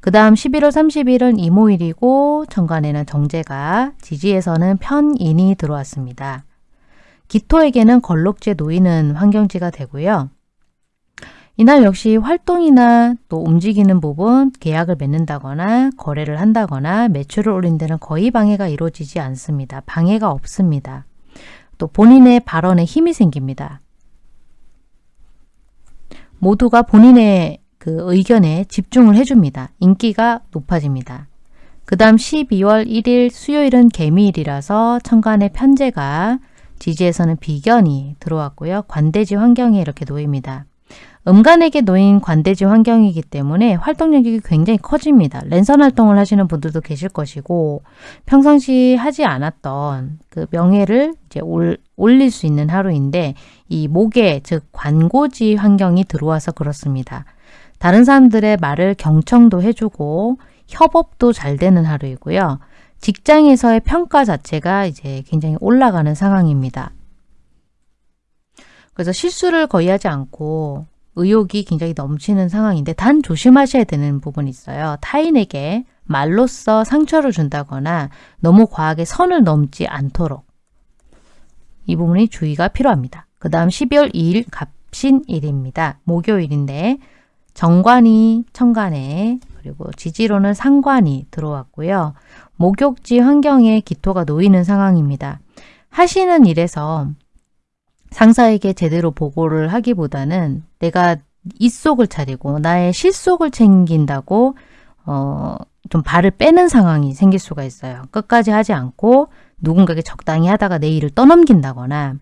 그 다음 11월 30일은 이모일이고 정관에는 정제가 지지에서는 편인이 들어왔습니다. 기토에게는 걸록지에 놓이는 환경지가 되고요. 이날 역시 활동이나 또 움직이는 부분, 계약을 맺는다거나 거래를 한다거나 매출을 올린 데는 거의 방해가 이루어지지 않습니다. 방해가 없습니다. 또 본인의 발언에 힘이 생깁니다. 모두가 본인의 그 의견에 집중을 해줍니다. 인기가 높아집니다. 그 다음 12월 1일 수요일은 개미일이라서 천간의 편제가 지지에서는 비견이 들어왔고요. 관대지 환경에 이렇게 놓입니다. 음간에게 놓인 관대지 환경이기 때문에 활동력이 굉장히 커집니다. 랜선 활동을 하시는 분들도 계실 것이고 평상시 하지 않았던 그 명예를 이제 올, 올릴 수 있는 하루인데 이 목에 즉 관고지 환경이 들어와서 그렇습니다. 다른 사람들의 말을 경청도 해주고 협업도 잘 되는 하루이고요. 직장에서의 평가 자체가 이제 굉장히 올라가는 상황입니다. 그래서 실수를 거의 하지 않고 의욕이 굉장히 넘치는 상황인데 단 조심하셔야 되는 부분이 있어요. 타인에게 말로써 상처를 준다거나 너무 과하게 선을 넘지 않도록 이 부분이 주의가 필요합니다. 그 다음 12월 2일 갑신일입니다. 목요일인데 정관이 천간에 그리고 지지로는 상관이 들어왔고요. 목욕지 환경에 기토가 놓이는 상황입니다. 하시는 일에서 상사에게 제대로 보고를 하기보다는 내가 입속을 차리고 나의 실속을 챙긴다고 어, 좀 발을 빼는 상황이 생길 수가 있어요. 끝까지 하지 않고 누군가에게 적당히 하다가 내 일을 떠넘긴다거나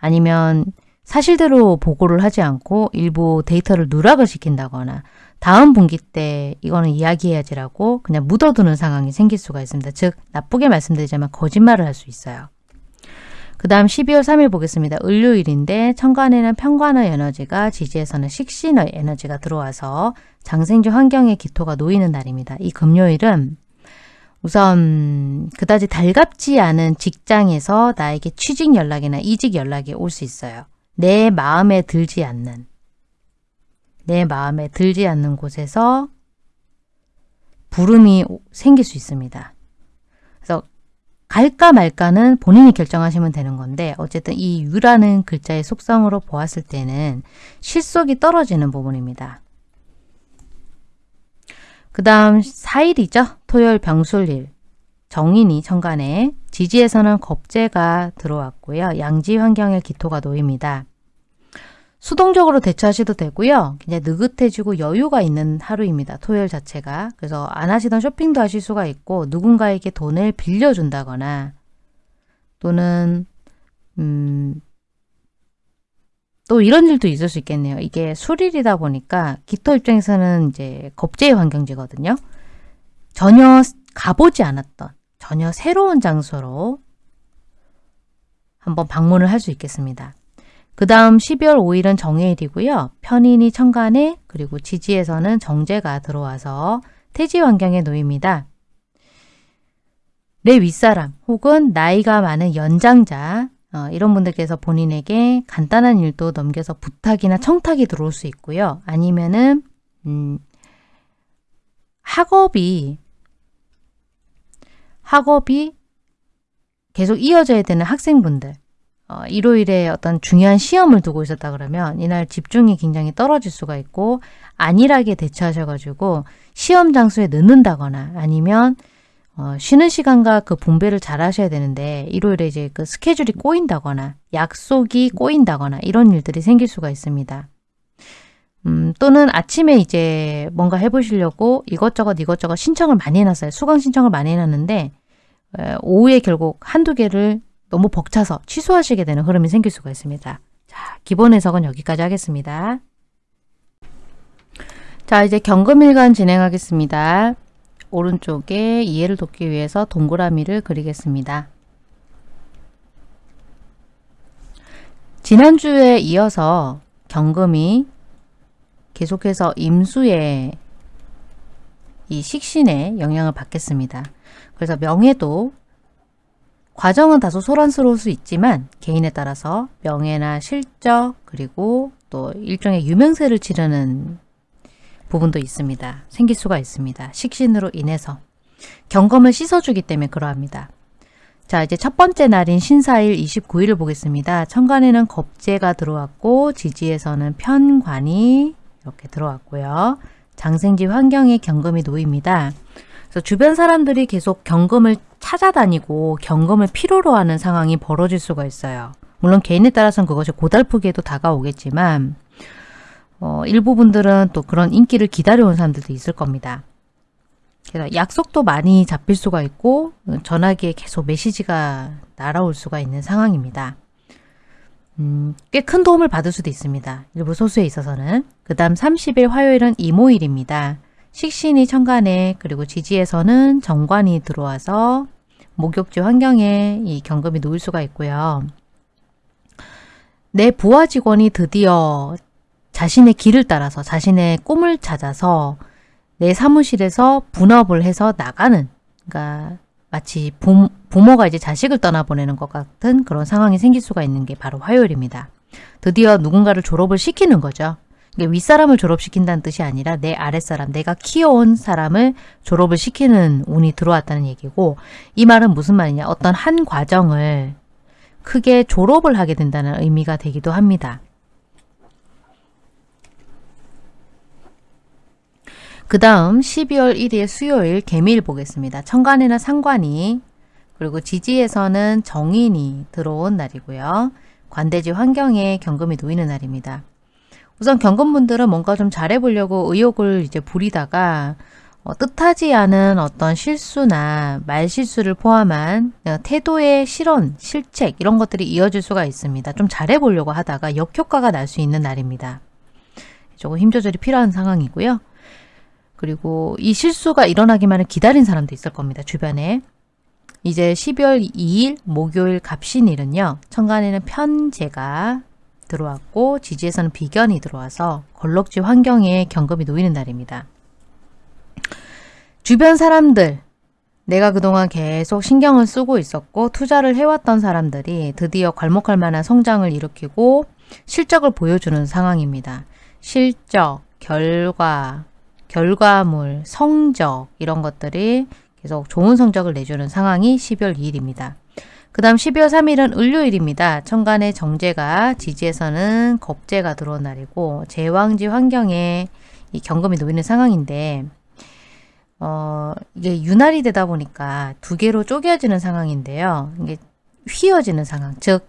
아니면 사실대로 보고를 하지 않고 일부 데이터를 누락을 시킨다거나 다음 분기 때 이거는 이야기해야지라고 그냥 묻어두는 상황이 생길 수가 있습니다. 즉 나쁘게 말씀드리자면 거짓말을 할 수 있어요. 그 다음 12월 3일 보겠습니다. 을요일인데 천간에는 편관의 에너지가 지지에서는 식신의 에너지가 들어와서 장생주 환경의 기토가 놓이는 날입니다. 이 금요일은 우선 그다지 달갑지 않은 직장에서 나에게 취직 연락이나 이직 연락이 올 수 있어요. 내 마음에 들지 않는 내 마음에 들지 않는 곳에서 부름이 생길 수 있습니다. 갈까 말까는 본인이 결정하시면 되는 건데 어쨌든 이 유라는 글자의 속성으로 보았을 때는 실속이 떨어지는 부분입니다. 그 다음 4일이죠. 토요일 병술일. 정인이 천간에 지지에서는 겁재가 들어왔고요. 양지 환경에 기토가 놓입니다. 수동적으로 대처하셔도 되고요. 그냥 느긋해지고 여유가 있는 하루입니다. 토요일 자체가. 그래서 안 하시던 쇼핑도 하실 수가 있고 누군가에게 돈을 빌려준다거나 또는 음, 또 이런 일도 있을 수 있겠네요. 이게 수일이다 보니까 기토 입장에서는 이제 겁제의 환경지거든요. 전혀 가보지 않았던 전혀 새로운 장소로 한번 방문을 할 수 있겠습니다. 그 다음 12월 5일은 정해일이고요. 편인이 천간에 그리고 지지에서는 정제가 들어와서 태지 환경에 놓입니다. 내 윗사람 혹은 나이가 많은 연장자 어, 이런 분들께서 본인에게 간단한 일도 넘겨서 부탁이나 청탁이 들어올 수 있고요. 아니면은 음, 학업이 학업이 계속 이어져야 되는 학생분들 어, 일요일에 어떤 중요한 시험을 두고 있었다 그러면 이날 집중이 굉장히 떨어질 수가 있고 안일하게 대처하셔가지고 시험 장소에 늦는다거나 아니면 어, 쉬는 시간과 그 분배를 잘 하셔야 되는데 일요일에 이제 그 스케줄이 꼬인다거나 약속이 꼬인다거나 이런 일들이 생길 수가 있습니다. 음, 또는 아침에 이제 뭔가 해보시려고 이것저것 이것저것 신청을 많이 해놨어요. 수강 신청을 많이 해놨는데 에, 오후에 결국 한두 개를 너무 벅차서 취소하시게 되는 흐름이 생길 수가 있습니다. 자, 기본 해석은 여기까지 하겠습니다. 자, 이제 경금일간 진행하겠습니다. 오른쪽에 이해를 돕기 위해서 동그라미를 그리겠습니다. 지난주에 이어서 경금이 계속해서 임수의 이 식신에 영향을 받겠습니다. 그래서 명예도 과정은 다소 소란스러울 수 있지만 개인에 따라서 명예나 실적 그리고 또 일종의 유명세를 치르는 부분도 있습니다. 생길 수가 있습니다. 식신으로 인해서 경검을 씻어주기 때문에 그러합니다. 자 이제 첫 번째 날인 신사일 29일을 보겠습니다. 천간에는 겁재가 들어왔고 지지에서는 편관이 이렇게 들어왔고요. 장생지 환경에 경금이 놓입니다. 그래서 주변 사람들이 계속 경금을 찾아다니고 경금을 필요로 하는 상황이 벌어질 수가 있어요. 물론 개인에 따라서는 그것이 고달프게도 다가오겠지만 어, 일부 분들은 또 그런 인기를 기다려온 사람들도 있을 겁니다. 그래서 약속도 많이 잡힐 수가 있고 전화기에 계속 메시지가 날아올 수가 있는 상황입니다. 음, 꽤 큰 도움을 받을 수도 있습니다. 일부 소수에 있어서는. 그 다음 30일 화요일은 이모일입니다. 식신이 천간에 그리고 지지에서는 정관이 들어와서 목욕지 환경에 이 경금이 놓일 수가 있고요. 내 부하 직원이 드디어 자신의 길을 따라서 자신의 꿈을 찾아서 내 사무실에서 분업을 해서 나가는 그러니까 마치 부, 부모가 이제 자식을 떠나보내는 것 같은 그런 상황이 생길 수가 있는 게 바로 화요일입니다. 드디어 누군가를 졸업을 시키는 거죠. 윗사람을 졸업시킨다는 뜻이 아니라 내 아랫사람, 내가 키워온 사람을 졸업을 시키는 운이 들어왔다는 얘기고 이 말은 무슨 말이냐 어떤 한 과정을 크게 졸업을 하게 된다는 의미가 되기도 합니다. 그 다음 12월 1일 수요일 개미일 보겠습니다. 천간에는 상관이 그리고 지지에서는 정인이 들어온 날이고요. 관대지 환경에 경금이 놓이는 날입니다. 우선 경건분들은 뭔가 좀 잘해보려고 의욕을 이제 부리다가 어, 뜻하지 않은 어떤 실수나 말실수를 포함한 어, 태도의 실언, 실책 이런 것들이 이어질 수가 있습니다. 좀 잘해보려고 하다가 역효과가 날 수 있는 날입니다. 조금 힘 조절이 필요한 상황이고요. 그리고 이 실수가 일어나기만을 기다린 사람도 있을 겁니다. 주변에. 이제 12월 2일 목요일 갑신일은요. 천간에는 편제가 들어왔고 지지에서는 비견이 들어와서 걸럭지 환경에 경금이 놓이는 날입니다. 주변 사람들, 내가 그동안 계속 신경을 쓰고 있었고 투자를 해왔던 사람들이 드디어 괄목할 만한 성장을 일으키고 실적을 보여주는 상황입니다. 실적, 결과, 결과물, 성적 이런 것들이 계속 좋은 성적을 내주는 상황이 12월 2일입니다. 그 다음 12월 3일은 을요일입니다. 천간의 정제가 지지에서는 겁제가 들어온 날이고 제왕지 환경에 이 경금이 놓이는 상황인데 어, 이게 윤활이 되다 보니까 두 개로 쪼개지는 상황인데요. 이게 휘어지는 상황, 즉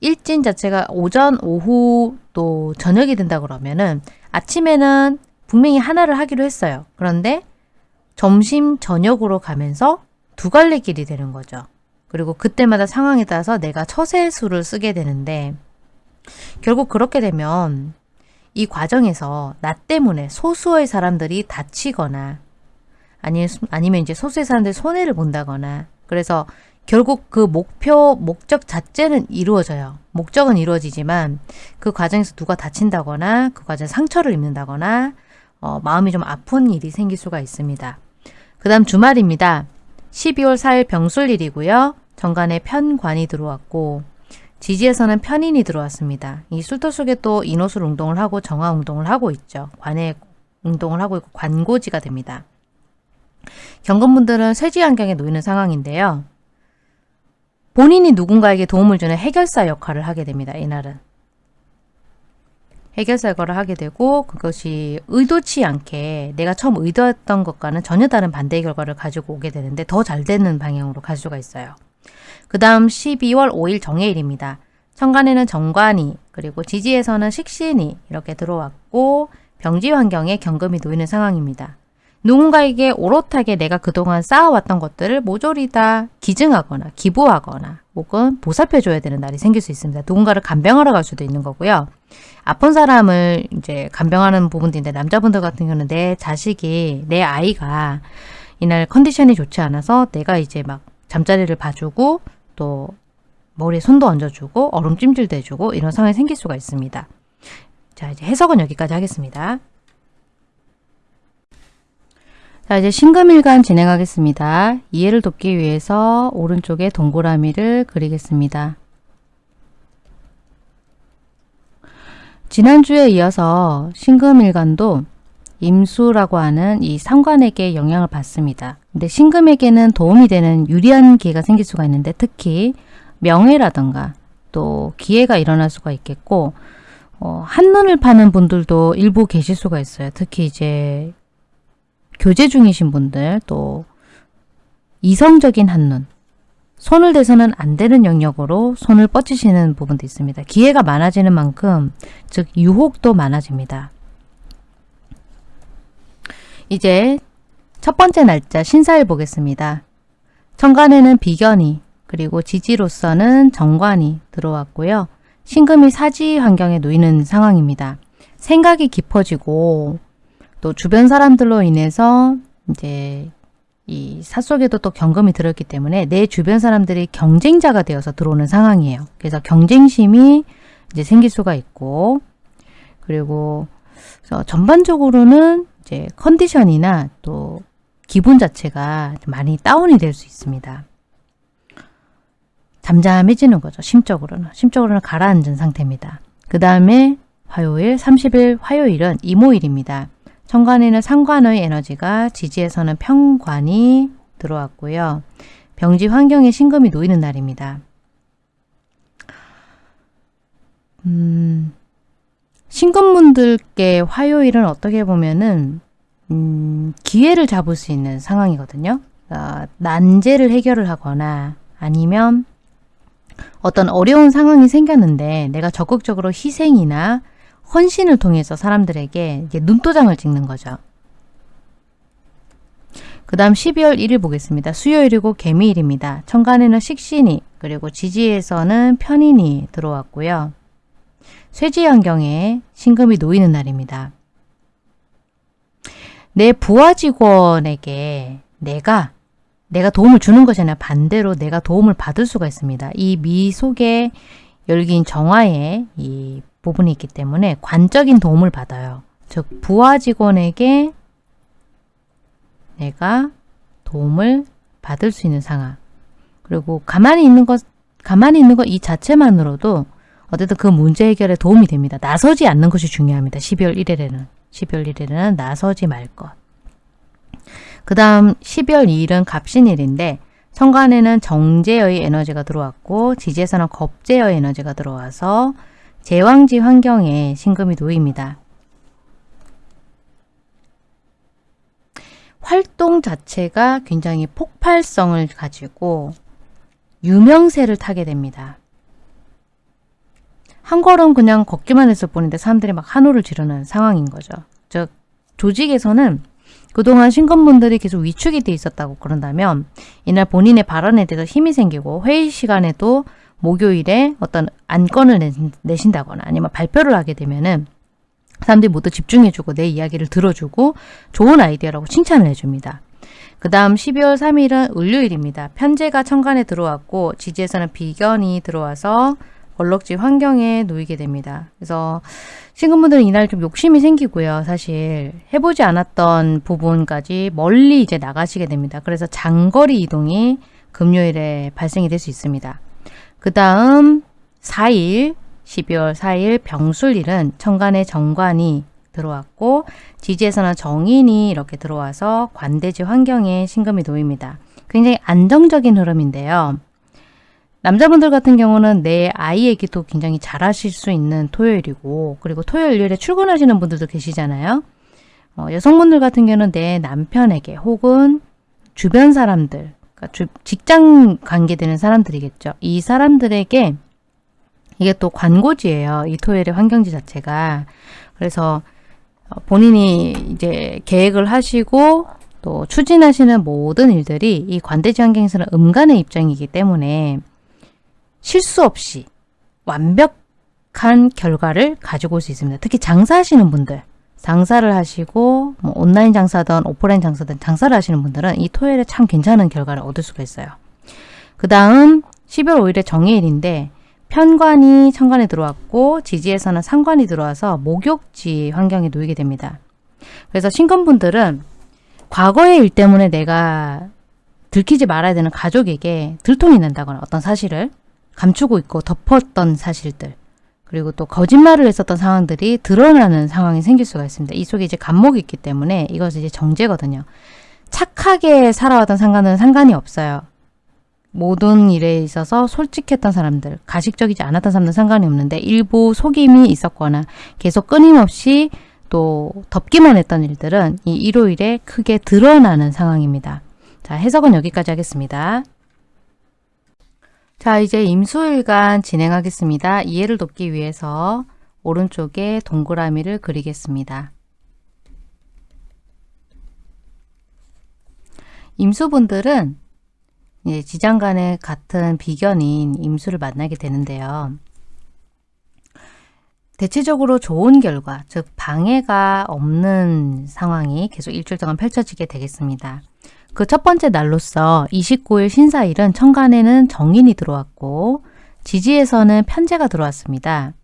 일진 자체가 오전, 오후 또 저녁이 된다 그러면은 아침에는 분명히 하나를 하기로 했어요. 그런데 점심, 저녁으로 가면서 두 갈래 길이 되는 거죠. 그리고 그때마다 상황에 따라서 내가 처세수를 쓰게 되는데 결국 그렇게 되면 이 과정에서 나 때문에 소수의 사람들이 다치거나 아니, 아니면 이제 소수의 사람들이 손해를 본다거나 그래서 결국 그 목표, 목적 자체는 이루어져요. 목적은 이루어지지만 그 과정에서 누가 다친다거나 그 과정에 상처를 입는다거나 어, 마음이 좀 아픈 일이 생길 수가 있습니다. 그 다음 주말입니다. 12월 4일 병술일이고요. 정관에 편관이 들어왔고 지지에서는 편인이 들어왔습니다. 이 술터 속에 또 인호술 운동을 하고 정화 운동을 하고 있죠. 관에 운동을 하고 있고 관고지가 됩니다. 경건분들은 쇠지 환경에 놓이는 상황인데요. 본인이 누군가에게 도움을 주는 해결사 역할을 하게 됩니다. 이날은. 해결사 역할을 하게 되고 그것이 의도치 않게 내가 처음 의도했던 것과는 전혀 다른 반대의 결과를 가지고 오게 되는데 더 잘 되는 방향으로 갈 수가 있어요. 그 다음 12월 5일 정해일입니다. 천간에는 정관이 그리고 지지에서는 식신이 이렇게 들어왔고 병지 환경에 경금이 놓이는 상황입니다. 누군가에게 오롯하게 내가 그동안 쌓아왔던 것들을 모조리 다 기증하거나 기부하거나 혹은 보살펴줘야 되는 날이 생길 수 있습니다. 누군가를 간병하러 갈 수도 있는 거고요. 아픈 사람을 이제 간병하는 부분도 있는데 남자분들 같은 경우는 내 자식이 내 아이가 이날 컨디션이 좋지 않아서 내가 이제 막 잠자리를 봐주고 또 머리에 손도 얹어주고 얼음 찜질도 해주고 이런 상황이 생길 수가 있습니다. 자 이제 해석은 여기까지 하겠습니다. 자 이제 신금일간 진행하겠습니다. 이해를 돕기 위해서 오른쪽에 동그라미를 그리겠습니다. 지난주에 이어서 신금일간도 임수라고 하는 이 상관에게 영향을 받습니다. 근데 신금에게는 도움이 되는 유리한 기회가 생길 수가 있는데 특히 명예라든가 또 기회가 일어날 수가 있겠고 어, 한눈을 파는 분들도 일부 계실 수가 있어요. 특히 이제 교제 중이신 분들 또 이성적인 한눈 손을 대서는 안 되는 영역으로 손을 뻗치시는 부분도 있습니다. 기회가 많아지는 만큼 즉 유혹도 많아집니다. 이제 첫 번째 날짜 신사일 보겠습니다. 천간에는 비견이 그리고 지지로서는 정관이 들어왔고요. 신금이 사지 환경에 놓이는 상황입니다. 생각이 깊어지고 또 주변 사람들로 인해서 이제 이 사속에도 또 경금이 들었기 때문에 내 주변 사람들이 경쟁자가 되어서 들어오는 상황이에요. 그래서 경쟁심이 이제 생길 수가 있고 그리고 전반적으로는 이제 컨디션이나 또 기분 자체가 많이 다운이 될 수 있습니다. 잠잠해지는 거죠. 심적으로는. 심적으로는 가라앉은 상태입니다. 그 다음에 화요일 30일 화요일은 이모일입니다. 천간에는 상관의 에너지가 지지에서는 평관이 들어왔고요. 병지 환경에 신금이 놓이는 날입니다. 음, 신금분들께 화요일은 어떻게 보면은 음, 기회를 잡을 수 있는 상황이거든요. 어, 난제를 해결을 하거나 아니면 어떤 어려운 상황이 생겼는데 내가 적극적으로 희생이나 헌신을 통해서 사람들에게 눈도장을 찍는 거죠. 그 다음 12월 1일 보겠습니다. 수요일이고 개미일입니다. 천간에는 식신이 그리고 지지에서는 편인이 들어왔고요. 쇠지 환경에 신금이 놓이는 날입니다. 내 부하 직원에게 내가 내가 도움을 주는 것이 아니라 반대로 내가 도움을 받을 수가 있습니다. 이 미 속에 열긴 정화의 이 부분이 있기 때문에 관적인 도움을 받아요. 즉 부하 직원에게 내가 도움을 받을 수 있는 상황. 그리고 가만히 있는 것 가만히 있는 것 이 자체만으로도 어쨌든 그 문제 해결에 도움이 됩니다. 나서지 않는 것이 중요합니다. 12월 1일에는. 12월 1일에는 나서지 말 것. 그 다음 12월 2일은 갑신일인데 천간에는 정제의 에너지가 들어왔고 지지에서는 겁제의 에너지가 들어와서 제왕지 환경에 신금이 놓입니다. 활동 자체가 굉장히 폭발성을 가지고 유명세를 타게 됩니다. 한 걸음 그냥 걷기만 했을 뿐인데 사람들이 막 한호를 지르는 상황인 거죠. 즉 조직에서는 그동안 신검분들이 계속 위축이 돼 있었다고 그런다면 이날 본인의 발언에 대해서 힘이 생기고 회의 시간에도 목요일에 어떤 안건을 내신다거나 아니면 발표를 하게 되면은 사람들이 모두 집중해주고 내 이야기를 들어주고 좋은 아이디어라고 칭찬을 해줍니다. 그 다음 12월 3일은 을요일입니다. 편제가 천간에 들어왔고 지지에서는 비견이 들어와서 얼럭지 환경에 놓이게 됩니다. 그래서 신금분들은 이날 좀 욕심이 생기고요. 사실 해보지 않았던 부분까지 멀리 이제 나가시게 됩니다. 그래서 장거리 이동이 금요일에 발생이 될 수 있습니다. 그 다음 4일 12월 4일 병술일은 천간에 정관이 들어왔고 지지에서는 정인이 이렇게 들어와서 관대지 환경에 신금이 놓입니다. 굉장히 안정적인 흐름인데요. 남자분들 같은 경우는 내 아이에게도 굉장히 잘하실 수 있는 토요일이고 그리고 토요일 일요일에 출근하시는 분들도 계시잖아요. 어, 여성분들 같은 경우는 내 남편에게 혹은 주변 사람들 그러니까 주, 직장 관계되는 사람들이겠죠. 이 사람들에게 이게 또 관고지예요. 이 토요일의 환경지 자체가. 그래서 어, 본인이 이제 계획을 하시고 또 추진하시는 모든 일들이 이 관대지 환경에서는 음간의 입장이기 때문에 실수 없이 완벽한 결과를 가지고 올 수 있습니다. 특히 장사하시는 분들, 장사를 하시고 뭐 온라인 장사든 오프라인 장사든 장사를 하시는 분들은 이 토요일에 참 괜찮은 결과를 얻을 수가 있어요. 그 다음 12월 5일에 정해일인데 편관이 천관에 들어왔고 지지에서는 상관이 들어와서 목욕지 환경에 놓이게 됩니다. 그래서 신건분들은 과거의 일 때문에 내가 들키지 말아야 되는 가족에게 들통이 난다거나 어떤 사실을 감추고 있고 덮었던 사실들 그리고 또 거짓말을 했었던 상황들이 드러나는 상황이 생길 수가 있습니다. 이 속에 이제 감목이 있기 때문에 이것은 이제 정제거든요. 착하게 살아왔던 상관은 상관이 없어요. 모든 일에 있어서 솔직했던 사람들, 가식적이지 않았던 사람들은 상관이 없는데 일부 속임이 있었거나 계속 끊임없이 또 덮기만 했던 일들은 이 일요일에 크게 드러나는 상황입니다. 자, 해석은 여기까지 하겠습니다. 자, 이제 임수일간 진행하겠습니다. 이해를 돕기 위해서 오른쪽에 동그라미를 그리겠습니다. 임수분들은 지장 간의 같은 비견인 임수를 만나게 되는데요. 대체적으로 좋은 결과, 즉 방해가 없는 상황이 계속 일주일 동안 펼쳐지게 되겠습니다. 그 첫 번째 날로서 29일 신사일은 천간에는 정인이 들어왔고 지지에서는 편제가 들어왔습니다.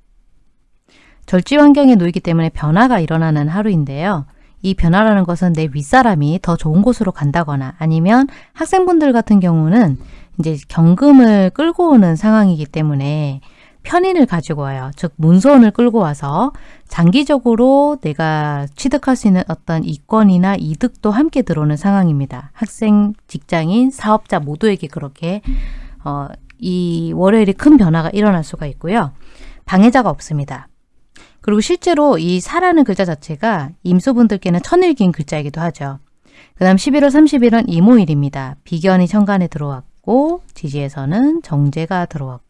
절지 환경에 놓이기 때문에 변화가 일어나는 하루인데요. 이 변화라는 것은 내 윗사람이 더 좋은 곳으로 간다거나 아니면 학생분들 같은 경우는 이제 경금을 끌고 오는 상황이기 때문에 편인을 가지고 와요. 즉 문서원을 끌고 와서 장기적으로 내가 취득할 수 있는 어떤 이권이나 이득도 함께 들어오는 상황입니다. 학생, 직장인, 사업자 모두에게 그렇게 어, 이 월요일이 큰 변화가 일어날 수가 있고요. 방해자가 없습니다. 그리고 실제로 이 사라는 글자 자체가 임수분들께는 천일기인 글자이기도 하죠. 그 다음 11월 30일은 이모일입니다. 비견이 천간에 들어왔고 지지에서는 정제가 들어왔고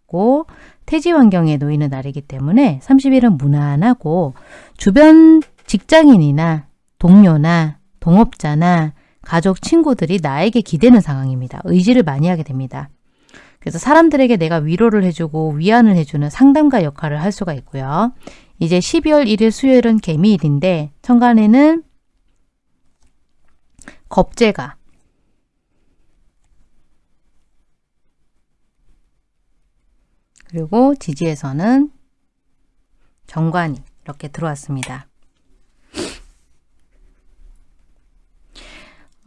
태지 환경에 놓이는 날이기 때문에 30일은 무난하고 주변 직장인이나 동료나 동업자나 가족, 친구들이 나에게 기대는 상황입니다. 의지를 많이 하게 됩니다. 그래서 사람들에게 내가 위로를 해주고 위안을 해주는 상담가 역할을 할 수가 있고요. 이제 12월 1일 수요일은 개미일인데 천간에는 겁재가 그리고 지지에서는 정관이 이렇게 들어왔습니다.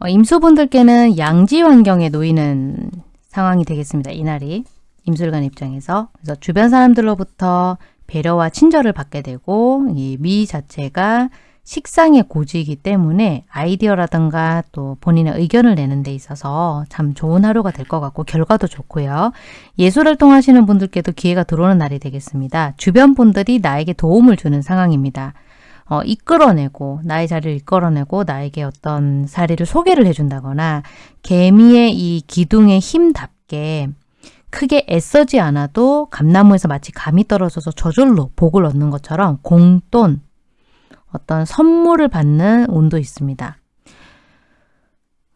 어, 임수분들께는 양지 환경에 놓이는 상황이 되겠습니다. 이날이 임술관 입장에서 그래서 주변 사람들로부터 배려와 친절을 받게 되고 이 미 자체가 식상의 고지이기 때문에 아이디어라든가 또 본인의 의견을 내는 데 있어서 참 좋은 하루가 될 것 같고 결과도 좋고요. 예술활동 하시는 분들께도 기회가 들어오는 날이 되겠습니다. 주변 분들이 나에게 도움을 주는 상황입니다. 어, 이끌어내고 나의 자리를 이끌어내고 나에게 어떤 사례를 소개를 해준다거나 개미의 이 기둥의 힘답게 크게 애써지 않아도 감나무에서 마치 감이 떨어져서 저절로 복을 얻는 것처럼 공돈, 어떤 선물을 받는 운도 있습니다.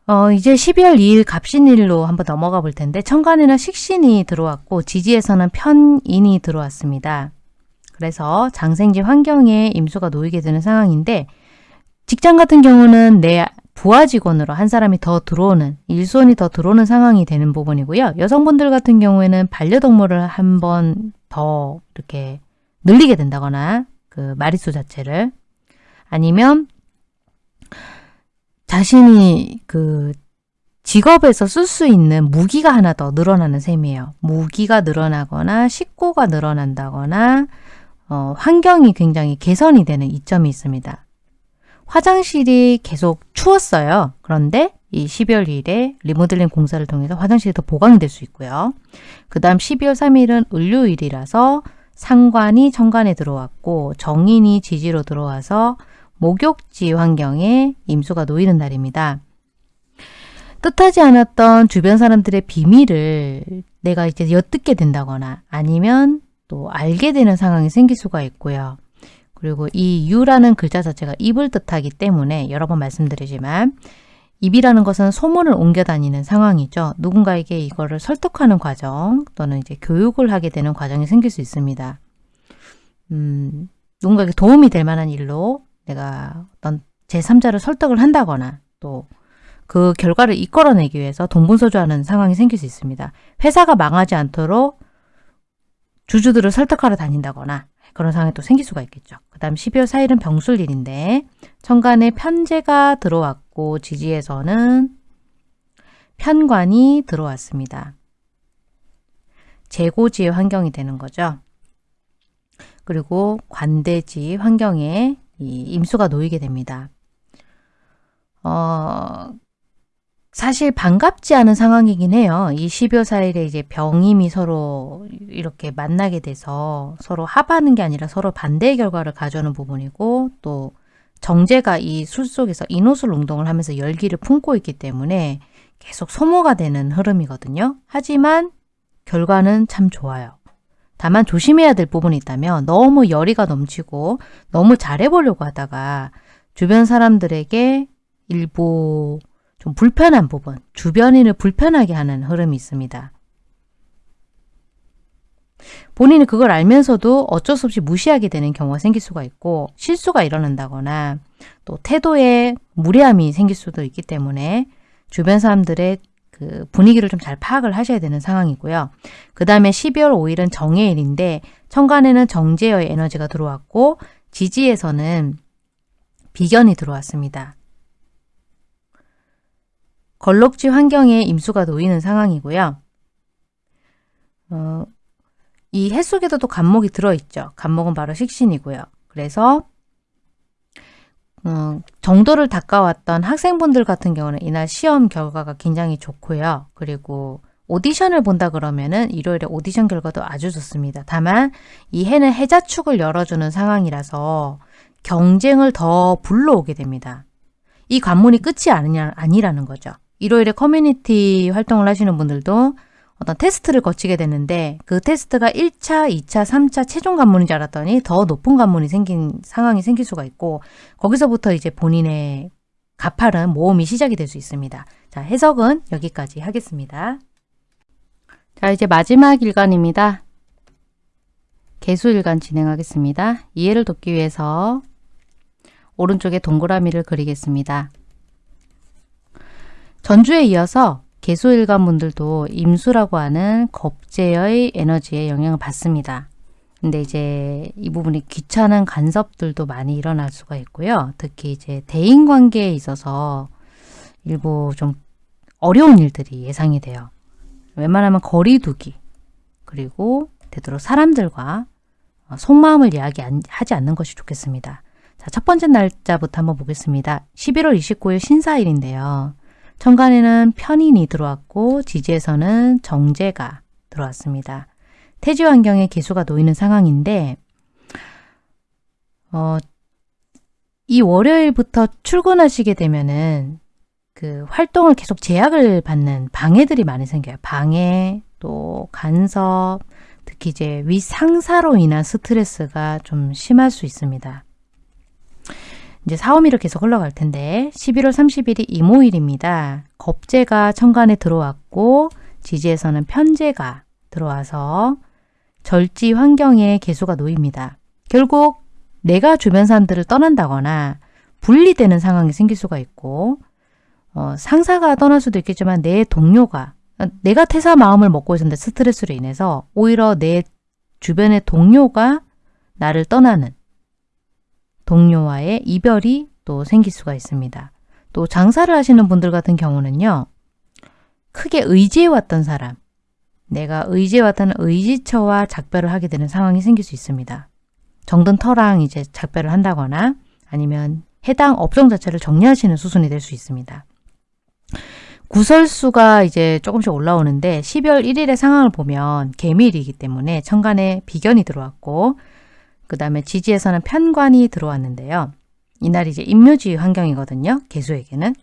어, 이제 12월 2일 갑신일로 한번 넘어가 볼 텐데 천간에는 식신이 들어왔고 지지에서는 편인이 들어왔습니다. 그래서 장생지 환경에 임수가 놓이게 되는 상황인데 직장 같은 경우는 내 부하 직원으로 한 사람이 더 들어오는 일손이 더 들어오는 상황이 되는 부분이고요. 여성분들 같은 경우에는 반려동물을 한 번 더 이렇게 늘리게 된다거나 그 마리수 자체를 아니면 자신이 그 직업에서 쓸 수 있는 무기가 하나 더 늘어나는 셈이에요. 무기가 늘어나거나 식구가 늘어난다거나 어, 환경이 굉장히 개선이 되는 이점이 있습니다. 화장실이 계속 추웠어요. 그런데 이 12월 1일에 리모델링 공사를 통해서 화장실이 더 보강이 될 수 있고요. 그 다음 12월 3일은 을료일이라서 상관이 천간에 들어왔고 정인이 지지로 들어와서 목욕지 환경에 임수가 놓이는 날입니다. 뜻하지 않았던 주변 사람들의 비밀을 내가 이제 엿듣게 된다거나 아니면 또 알게 되는 상황이 생길 수가 있고요. 그리고 이 유라는 글자 자체가 입을 뜻하기 때문에 여러 번 말씀드리지만 입이라는 것은 소문을 옮겨 다니는 상황이죠. 누군가에게 이거를 설득하는 과정 또는 이제 교육을 하게 되는 과정이 생길 수 있습니다. 음, 누군가에게 도움이 될 만한 일로 내가 어떤 제3자를 설득을 한다거나 또 그 결과를 이끌어내기 위해서 동분서주하는 상황이 생길 수 있습니다. 회사가 망하지 않도록 주주들을 설득하러 다닌다거나 그런 상황이 또 생길 수가 있겠죠. 그 다음 12월 4일은 병술일인데 천간에 편제가 들어왔고 지지에서는 편관이 들어왔습니다. 재고지의 환경이 되는 거죠. 그리고 관대지 환경에 이 임수가 놓이게 됩니다. 어, 사실 반갑지 않은 상황이긴 해요. 이 12월 4일에 이제 병임이 서로 이렇게 만나게 돼서 서로 합하는 게 아니라 서로 반대의 결과를 가져오는 부분이고 또 정제가 이 술 속에서 인호술 운동을 하면서 열기를 품고 있기 때문에 계속 소모가 되는 흐름이거든요. 하지만 결과는 참 좋아요. 다만 조심해야 될 부분이 있다면 너무 열의가 넘치고 너무 잘해보려고 하다가 주변 사람들에게 일부 좀 불편한 부분, 주변인을 불편하게 하는 흐름이 있습니다. 본인이 그걸 알면서도 어쩔 수 없이 무시하게 되는 경우가 생길 수가 있고 실수가 일어난다거나 또 태도에 무례함이 생길 수도 있기 때문에 주변 사람들의 그 분위기를 좀 잘 파악을 하셔야 되는 상황이고요. 그 다음에 12월 5일은 정해일인데 천간에는 정제의 에너지가 들어왔고 지지에서는 비견이 들어왔습니다. 걸럭지 환경에 임수가 놓이는 상황이고요. 어, 이 해 속에도 또 간목이 들어있죠. 간목은 바로 식신이고요. 그래서 어, 정도를 닦아왔던 학생분들 같은 경우는 이날 시험 결과가 굉장히 좋고요. 그리고 오디션을 본다 그러면은 일요일에 오디션 결과도 아주 좋습니다. 다만 이 해는 해자축을 열어주는 상황이라서 경쟁을 더 불러오게 됩니다. 이 관문이 끝이 아니냐, 아니라는 거죠. 일요일에 커뮤니티 활동을 하시는 분들도 어떤 테스트를 거치게 되는데 그 테스트가 1차, 2차, 3차 최종 관문인 줄 알았더니 더 높은 관문이 생긴 상황이 생길 수가 있고 거기서부터 이제 본인의 가파른 모험이 시작이 될 수 있습니다. 자, 해석은 여기까지 하겠습니다. 자, 이제 마지막 일간입니다. 개수일간 진행하겠습니다. 이해를 돕기 위해서 오른쪽에 동그라미를 그리겠습니다. 전주에 이어서 개수일관 분들도 임수라고 하는 겁재의 에너지에 영향을 받습니다. 근데 이제 이 부분이 귀찮은 간섭들도 많이 일어날 수가 있고요. 특히 이제 대인 관계에 있어서 일부 좀 어려운 일들이 예상이 돼요. 웬만하면 거리 두기 그리고 되도록 사람들과 속마음을 이야기하지 않는 것이 좋겠습니다. 자, 첫 번째 날짜부터 한번 보겠습니다. 11월 29일 신사일인데요. 천간에는 편인이 들어왔고 지지에서는 정제가 들어왔습니다. 태지 환경에 기수가 놓이는 상황인데 어, 이 월요일부터 출근하시게 되면은 그 활동을 계속 제약을 받는 방해들이 많이 생겨요. 방해, 또 간섭, 특히 이제 윗상사로 인한 스트레스가 좀 심할 수 있습니다. 이제 사오미로 계속 흘러갈 텐데 11월 30일이 이모일입니다. 겁재가 천간에 들어왔고 지지에서는 편재가 들어와서 절지 환경에 개수가 놓입니다. 결국 내가 주변 사람들을 떠난다거나 분리되는 상황이 생길 수가 있고 어, 상사가 떠날 수도 있겠지만 내 동료가 내가 퇴사 마음을 먹고 있었는데 스트레스로 인해서 오히려 내 주변의 동료가 나를 떠나는 동료와의 이별이 또 생길 수가 있습니다. 또 장사를 하시는 분들 같은 경우는요. 크게 의지해왔던 사람, 내가 의지해왔던 의지처와 작별을 하게 되는 상황이 생길 수 있습니다. 정든 터랑 이제 작별을 한다거나 아니면 해당 업종 자체를 정리하시는 수순이 될 수 있습니다. 구설수가 이제 조금씩 올라오는데 12월 1일의 상황을 보면 개밀이기 때문에 천간에 비견이 들어왔고 그 다음에 지지에서는 편관이 들어왔는데요. 이날이 이제 임묘지 환경이거든요. 개수에게는.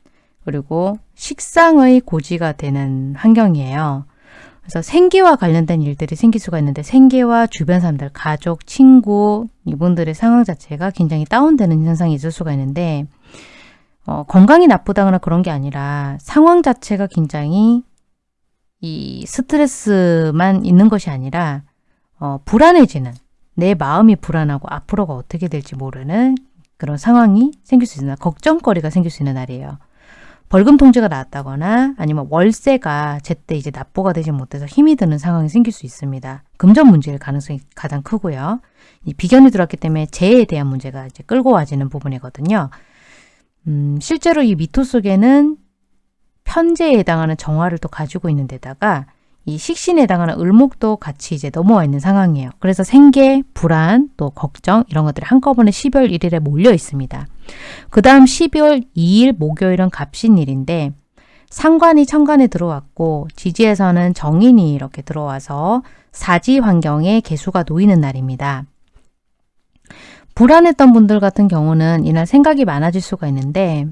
그리고 식상의 고지가 되는 환경이에요. 그래서 생계와 관련된 일들이 생길 수가 있는데 생계와 주변 사람들, 가족, 친구 이분들의 상황 자체가 굉장히 다운되는 현상이 있을 수가 있는데 어, 건강이 나쁘다거나 그런 게 아니라 상황 자체가 굉장히 이 스트레스만 있는 것이 아니라 어, 불안해지는 내 마음이 불안하고 앞으로가 어떻게 될지 모르는 그런 상황이 생길 수 있는 걱정거리가 생길 수 있는 날이에요. 벌금 통지가 나왔다거나 아니면 월세가 제때 이제 납부가 되지 못해서 힘이 드는 상황이 생길 수 있습니다. 금전 문제일 가능성이 가장 크고요. 이 비견이 들어왔기 때문에 재해에 대한 문제가 이제 끌고 와지는 부분이거든요. 음, 실제로 이 미토 속에는 편제에 해당하는 정화를 또 가지고 있는 데다가 이 식신에 해당하는 을목도 같이 이제 넘어와 있는 상황이에요. 그래서 생계, 불안, 또 걱정 이런 것들이 한꺼번에 12월 1일에 몰려 있습니다. 그 다음 12월 2일 목요일은 갑신일인데 상관이 천간에 들어왔고 지지에서는 정인이 이렇게 들어와서 사지 환경에 개수가 놓이는 날입니다. 불안했던 분들 같은 경우는 이날 생각이 많아질 수가 있는데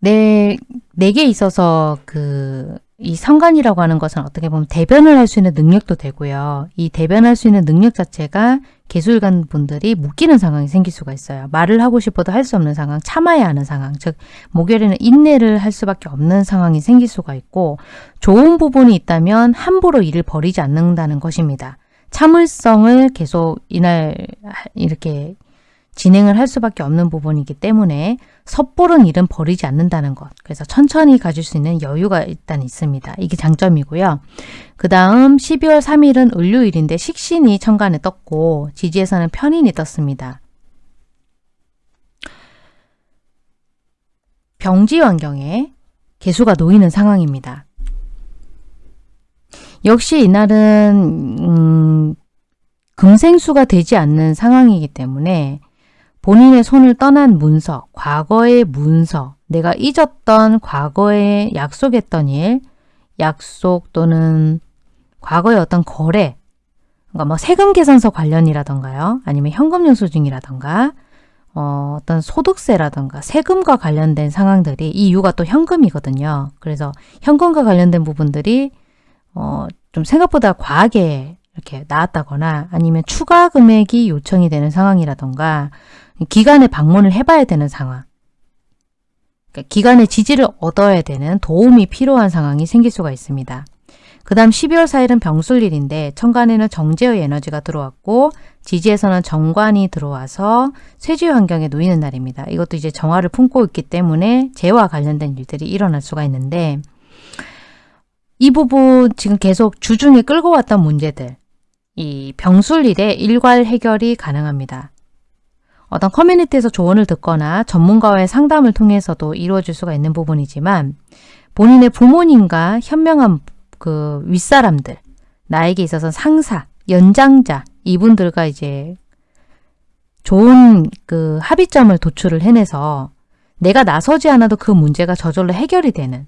내, 내게 있어서 그, 이 상관이라고 하는 것은 어떻게 보면 대변을 할 수 있는 능력도 되고요. 이 대변할 수 있는 능력 자체가 개술관 분들이 묶이는 상황이 생길 수가 있어요. 말을 하고 싶어도 할 수 없는 상황, 참아야 하는 상황, 즉 목요일에는 인내를 할 수밖에 없는 상황이 생길 수가 있고 좋은 부분이 있다면 함부로 일을 벌이지 않는다는 것입니다. 참을성을 계속 이날 이렇게 진행을 할 수밖에 없는 부분이기 때문에 섣부른 일은 버리지 않는다는 것. 그래서 천천히 가질 수 있는 여유가 일단 있습니다. 이게 장점이고요. 그 다음 12월 3일은 을요일인데 식신이 천간에 떴고 지지에서는 편인이 떴습니다. 병지 환경에 개수가 놓이는 상황입니다. 역시 이날은 음, 금생수가 되지 않는 상황이기 때문에 본인의 손을 떠난 문서, 과거의 문서, 내가 잊었던 과거에 약속했던 일, 약속 또는 과거의 어떤 거래, 그러니까 뭐 세금 계산서 관련이라던가요. 아니면 현금 영수증이라던가 어, 어떤 소득세라던가 세금과 관련된 상황들이 이 이유가 또 현금이거든요. 그래서 현금과 관련된 부분들이 어, 좀 생각보다 과하게 이렇게 나왔다거나 아니면 추가 금액이 요청이 되는 상황이라던가 기관에 방문을 해봐야 되는 상황 그러니까 기관의 지지를 얻어야 되는 도움이 필요한 상황이 생길 수가 있습니다. 그 다음 12월 4일은 병술일인데 천간에는 정제의 에너지가 들어왔고 지지에서는 정관이 들어와서 쇠지 환경에 놓이는 날입니다. 이것도 이제 정화를 품고 있기 때문에 재와 관련된 일들이 일어날 수가 있는데 이 부분 지금 계속 주중에 끌고 왔던 문제들 이 병술일에 일괄 해결이 가능합니다. 어떤 커뮤니티에서 조언을 듣거나 전문가와의 상담을 통해서도 이루어질 수가 있는 부분이지만 본인의 부모님과 현명한 그 윗사람들, 나에게 있어서 상사, 연장자 이분들과 이제 좋은 그 합의점을 도출을 해내서 내가 나서지 않아도 그 문제가 저절로 해결이 되는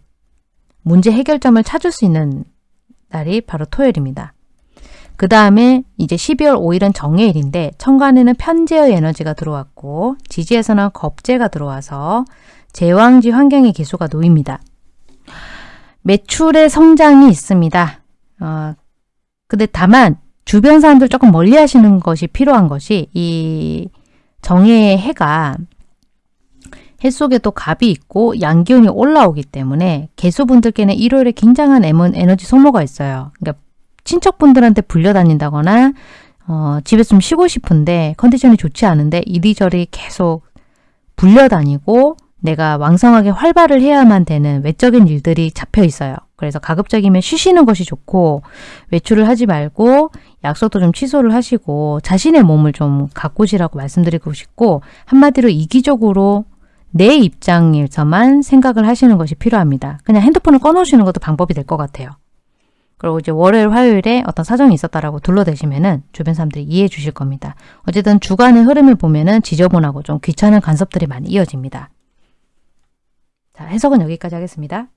문제 해결점을 찾을 수 있는 날이 바로 토요일입니다. 그 다음에 이제 12월 5일은 정해일인데 천간에는 편제의 에너지가 들어왔고 지지에서는 겁재가 들어와서 제왕지 환경의 기수가 놓입니다. 매출의 성장이 있습니다. 어, 근데 다만 주변 사람들 조금 멀리 하시는 것이 필요한 것이 이 정해의 해가 해 속에 또 갑이 있고 양기운이 올라오기 때문에 개수분들께는 일요일에 굉장한 에너지 소모가 있어요. 그러니까 친척분들한테 불려다닌다거나 어, 집에서 좀 쉬고 싶은데 컨디션이 좋지 않은데 이리저리 계속 불려다니고 내가 왕성하게 활발을 해야만 되는 외적인 일들이 잡혀 있어요. 그래서 가급적이면 쉬시는 것이 좋고 외출을 하지 말고 약속도 좀 취소를 하시고 자신의 몸을 좀 가꾸시라고 말씀드리고 싶고 한마디로 이기적으로 내 입장에서만 생각을 하시는 것이 필요합니다. 그냥 핸드폰을 꺼놓으시는 것도 방법이 될 것 같아요. 그리고 이제 월요일, 화요일에 어떤 사정이 있었다라고 둘러대시면은 주변 사람들이 이해해 주실 겁니다. 어쨌든 주간의 흐름을 보면은 지저분하고 좀 귀찮은 간섭들이 많이 이어집니다. 자, 해석은 여기까지 하겠습니다.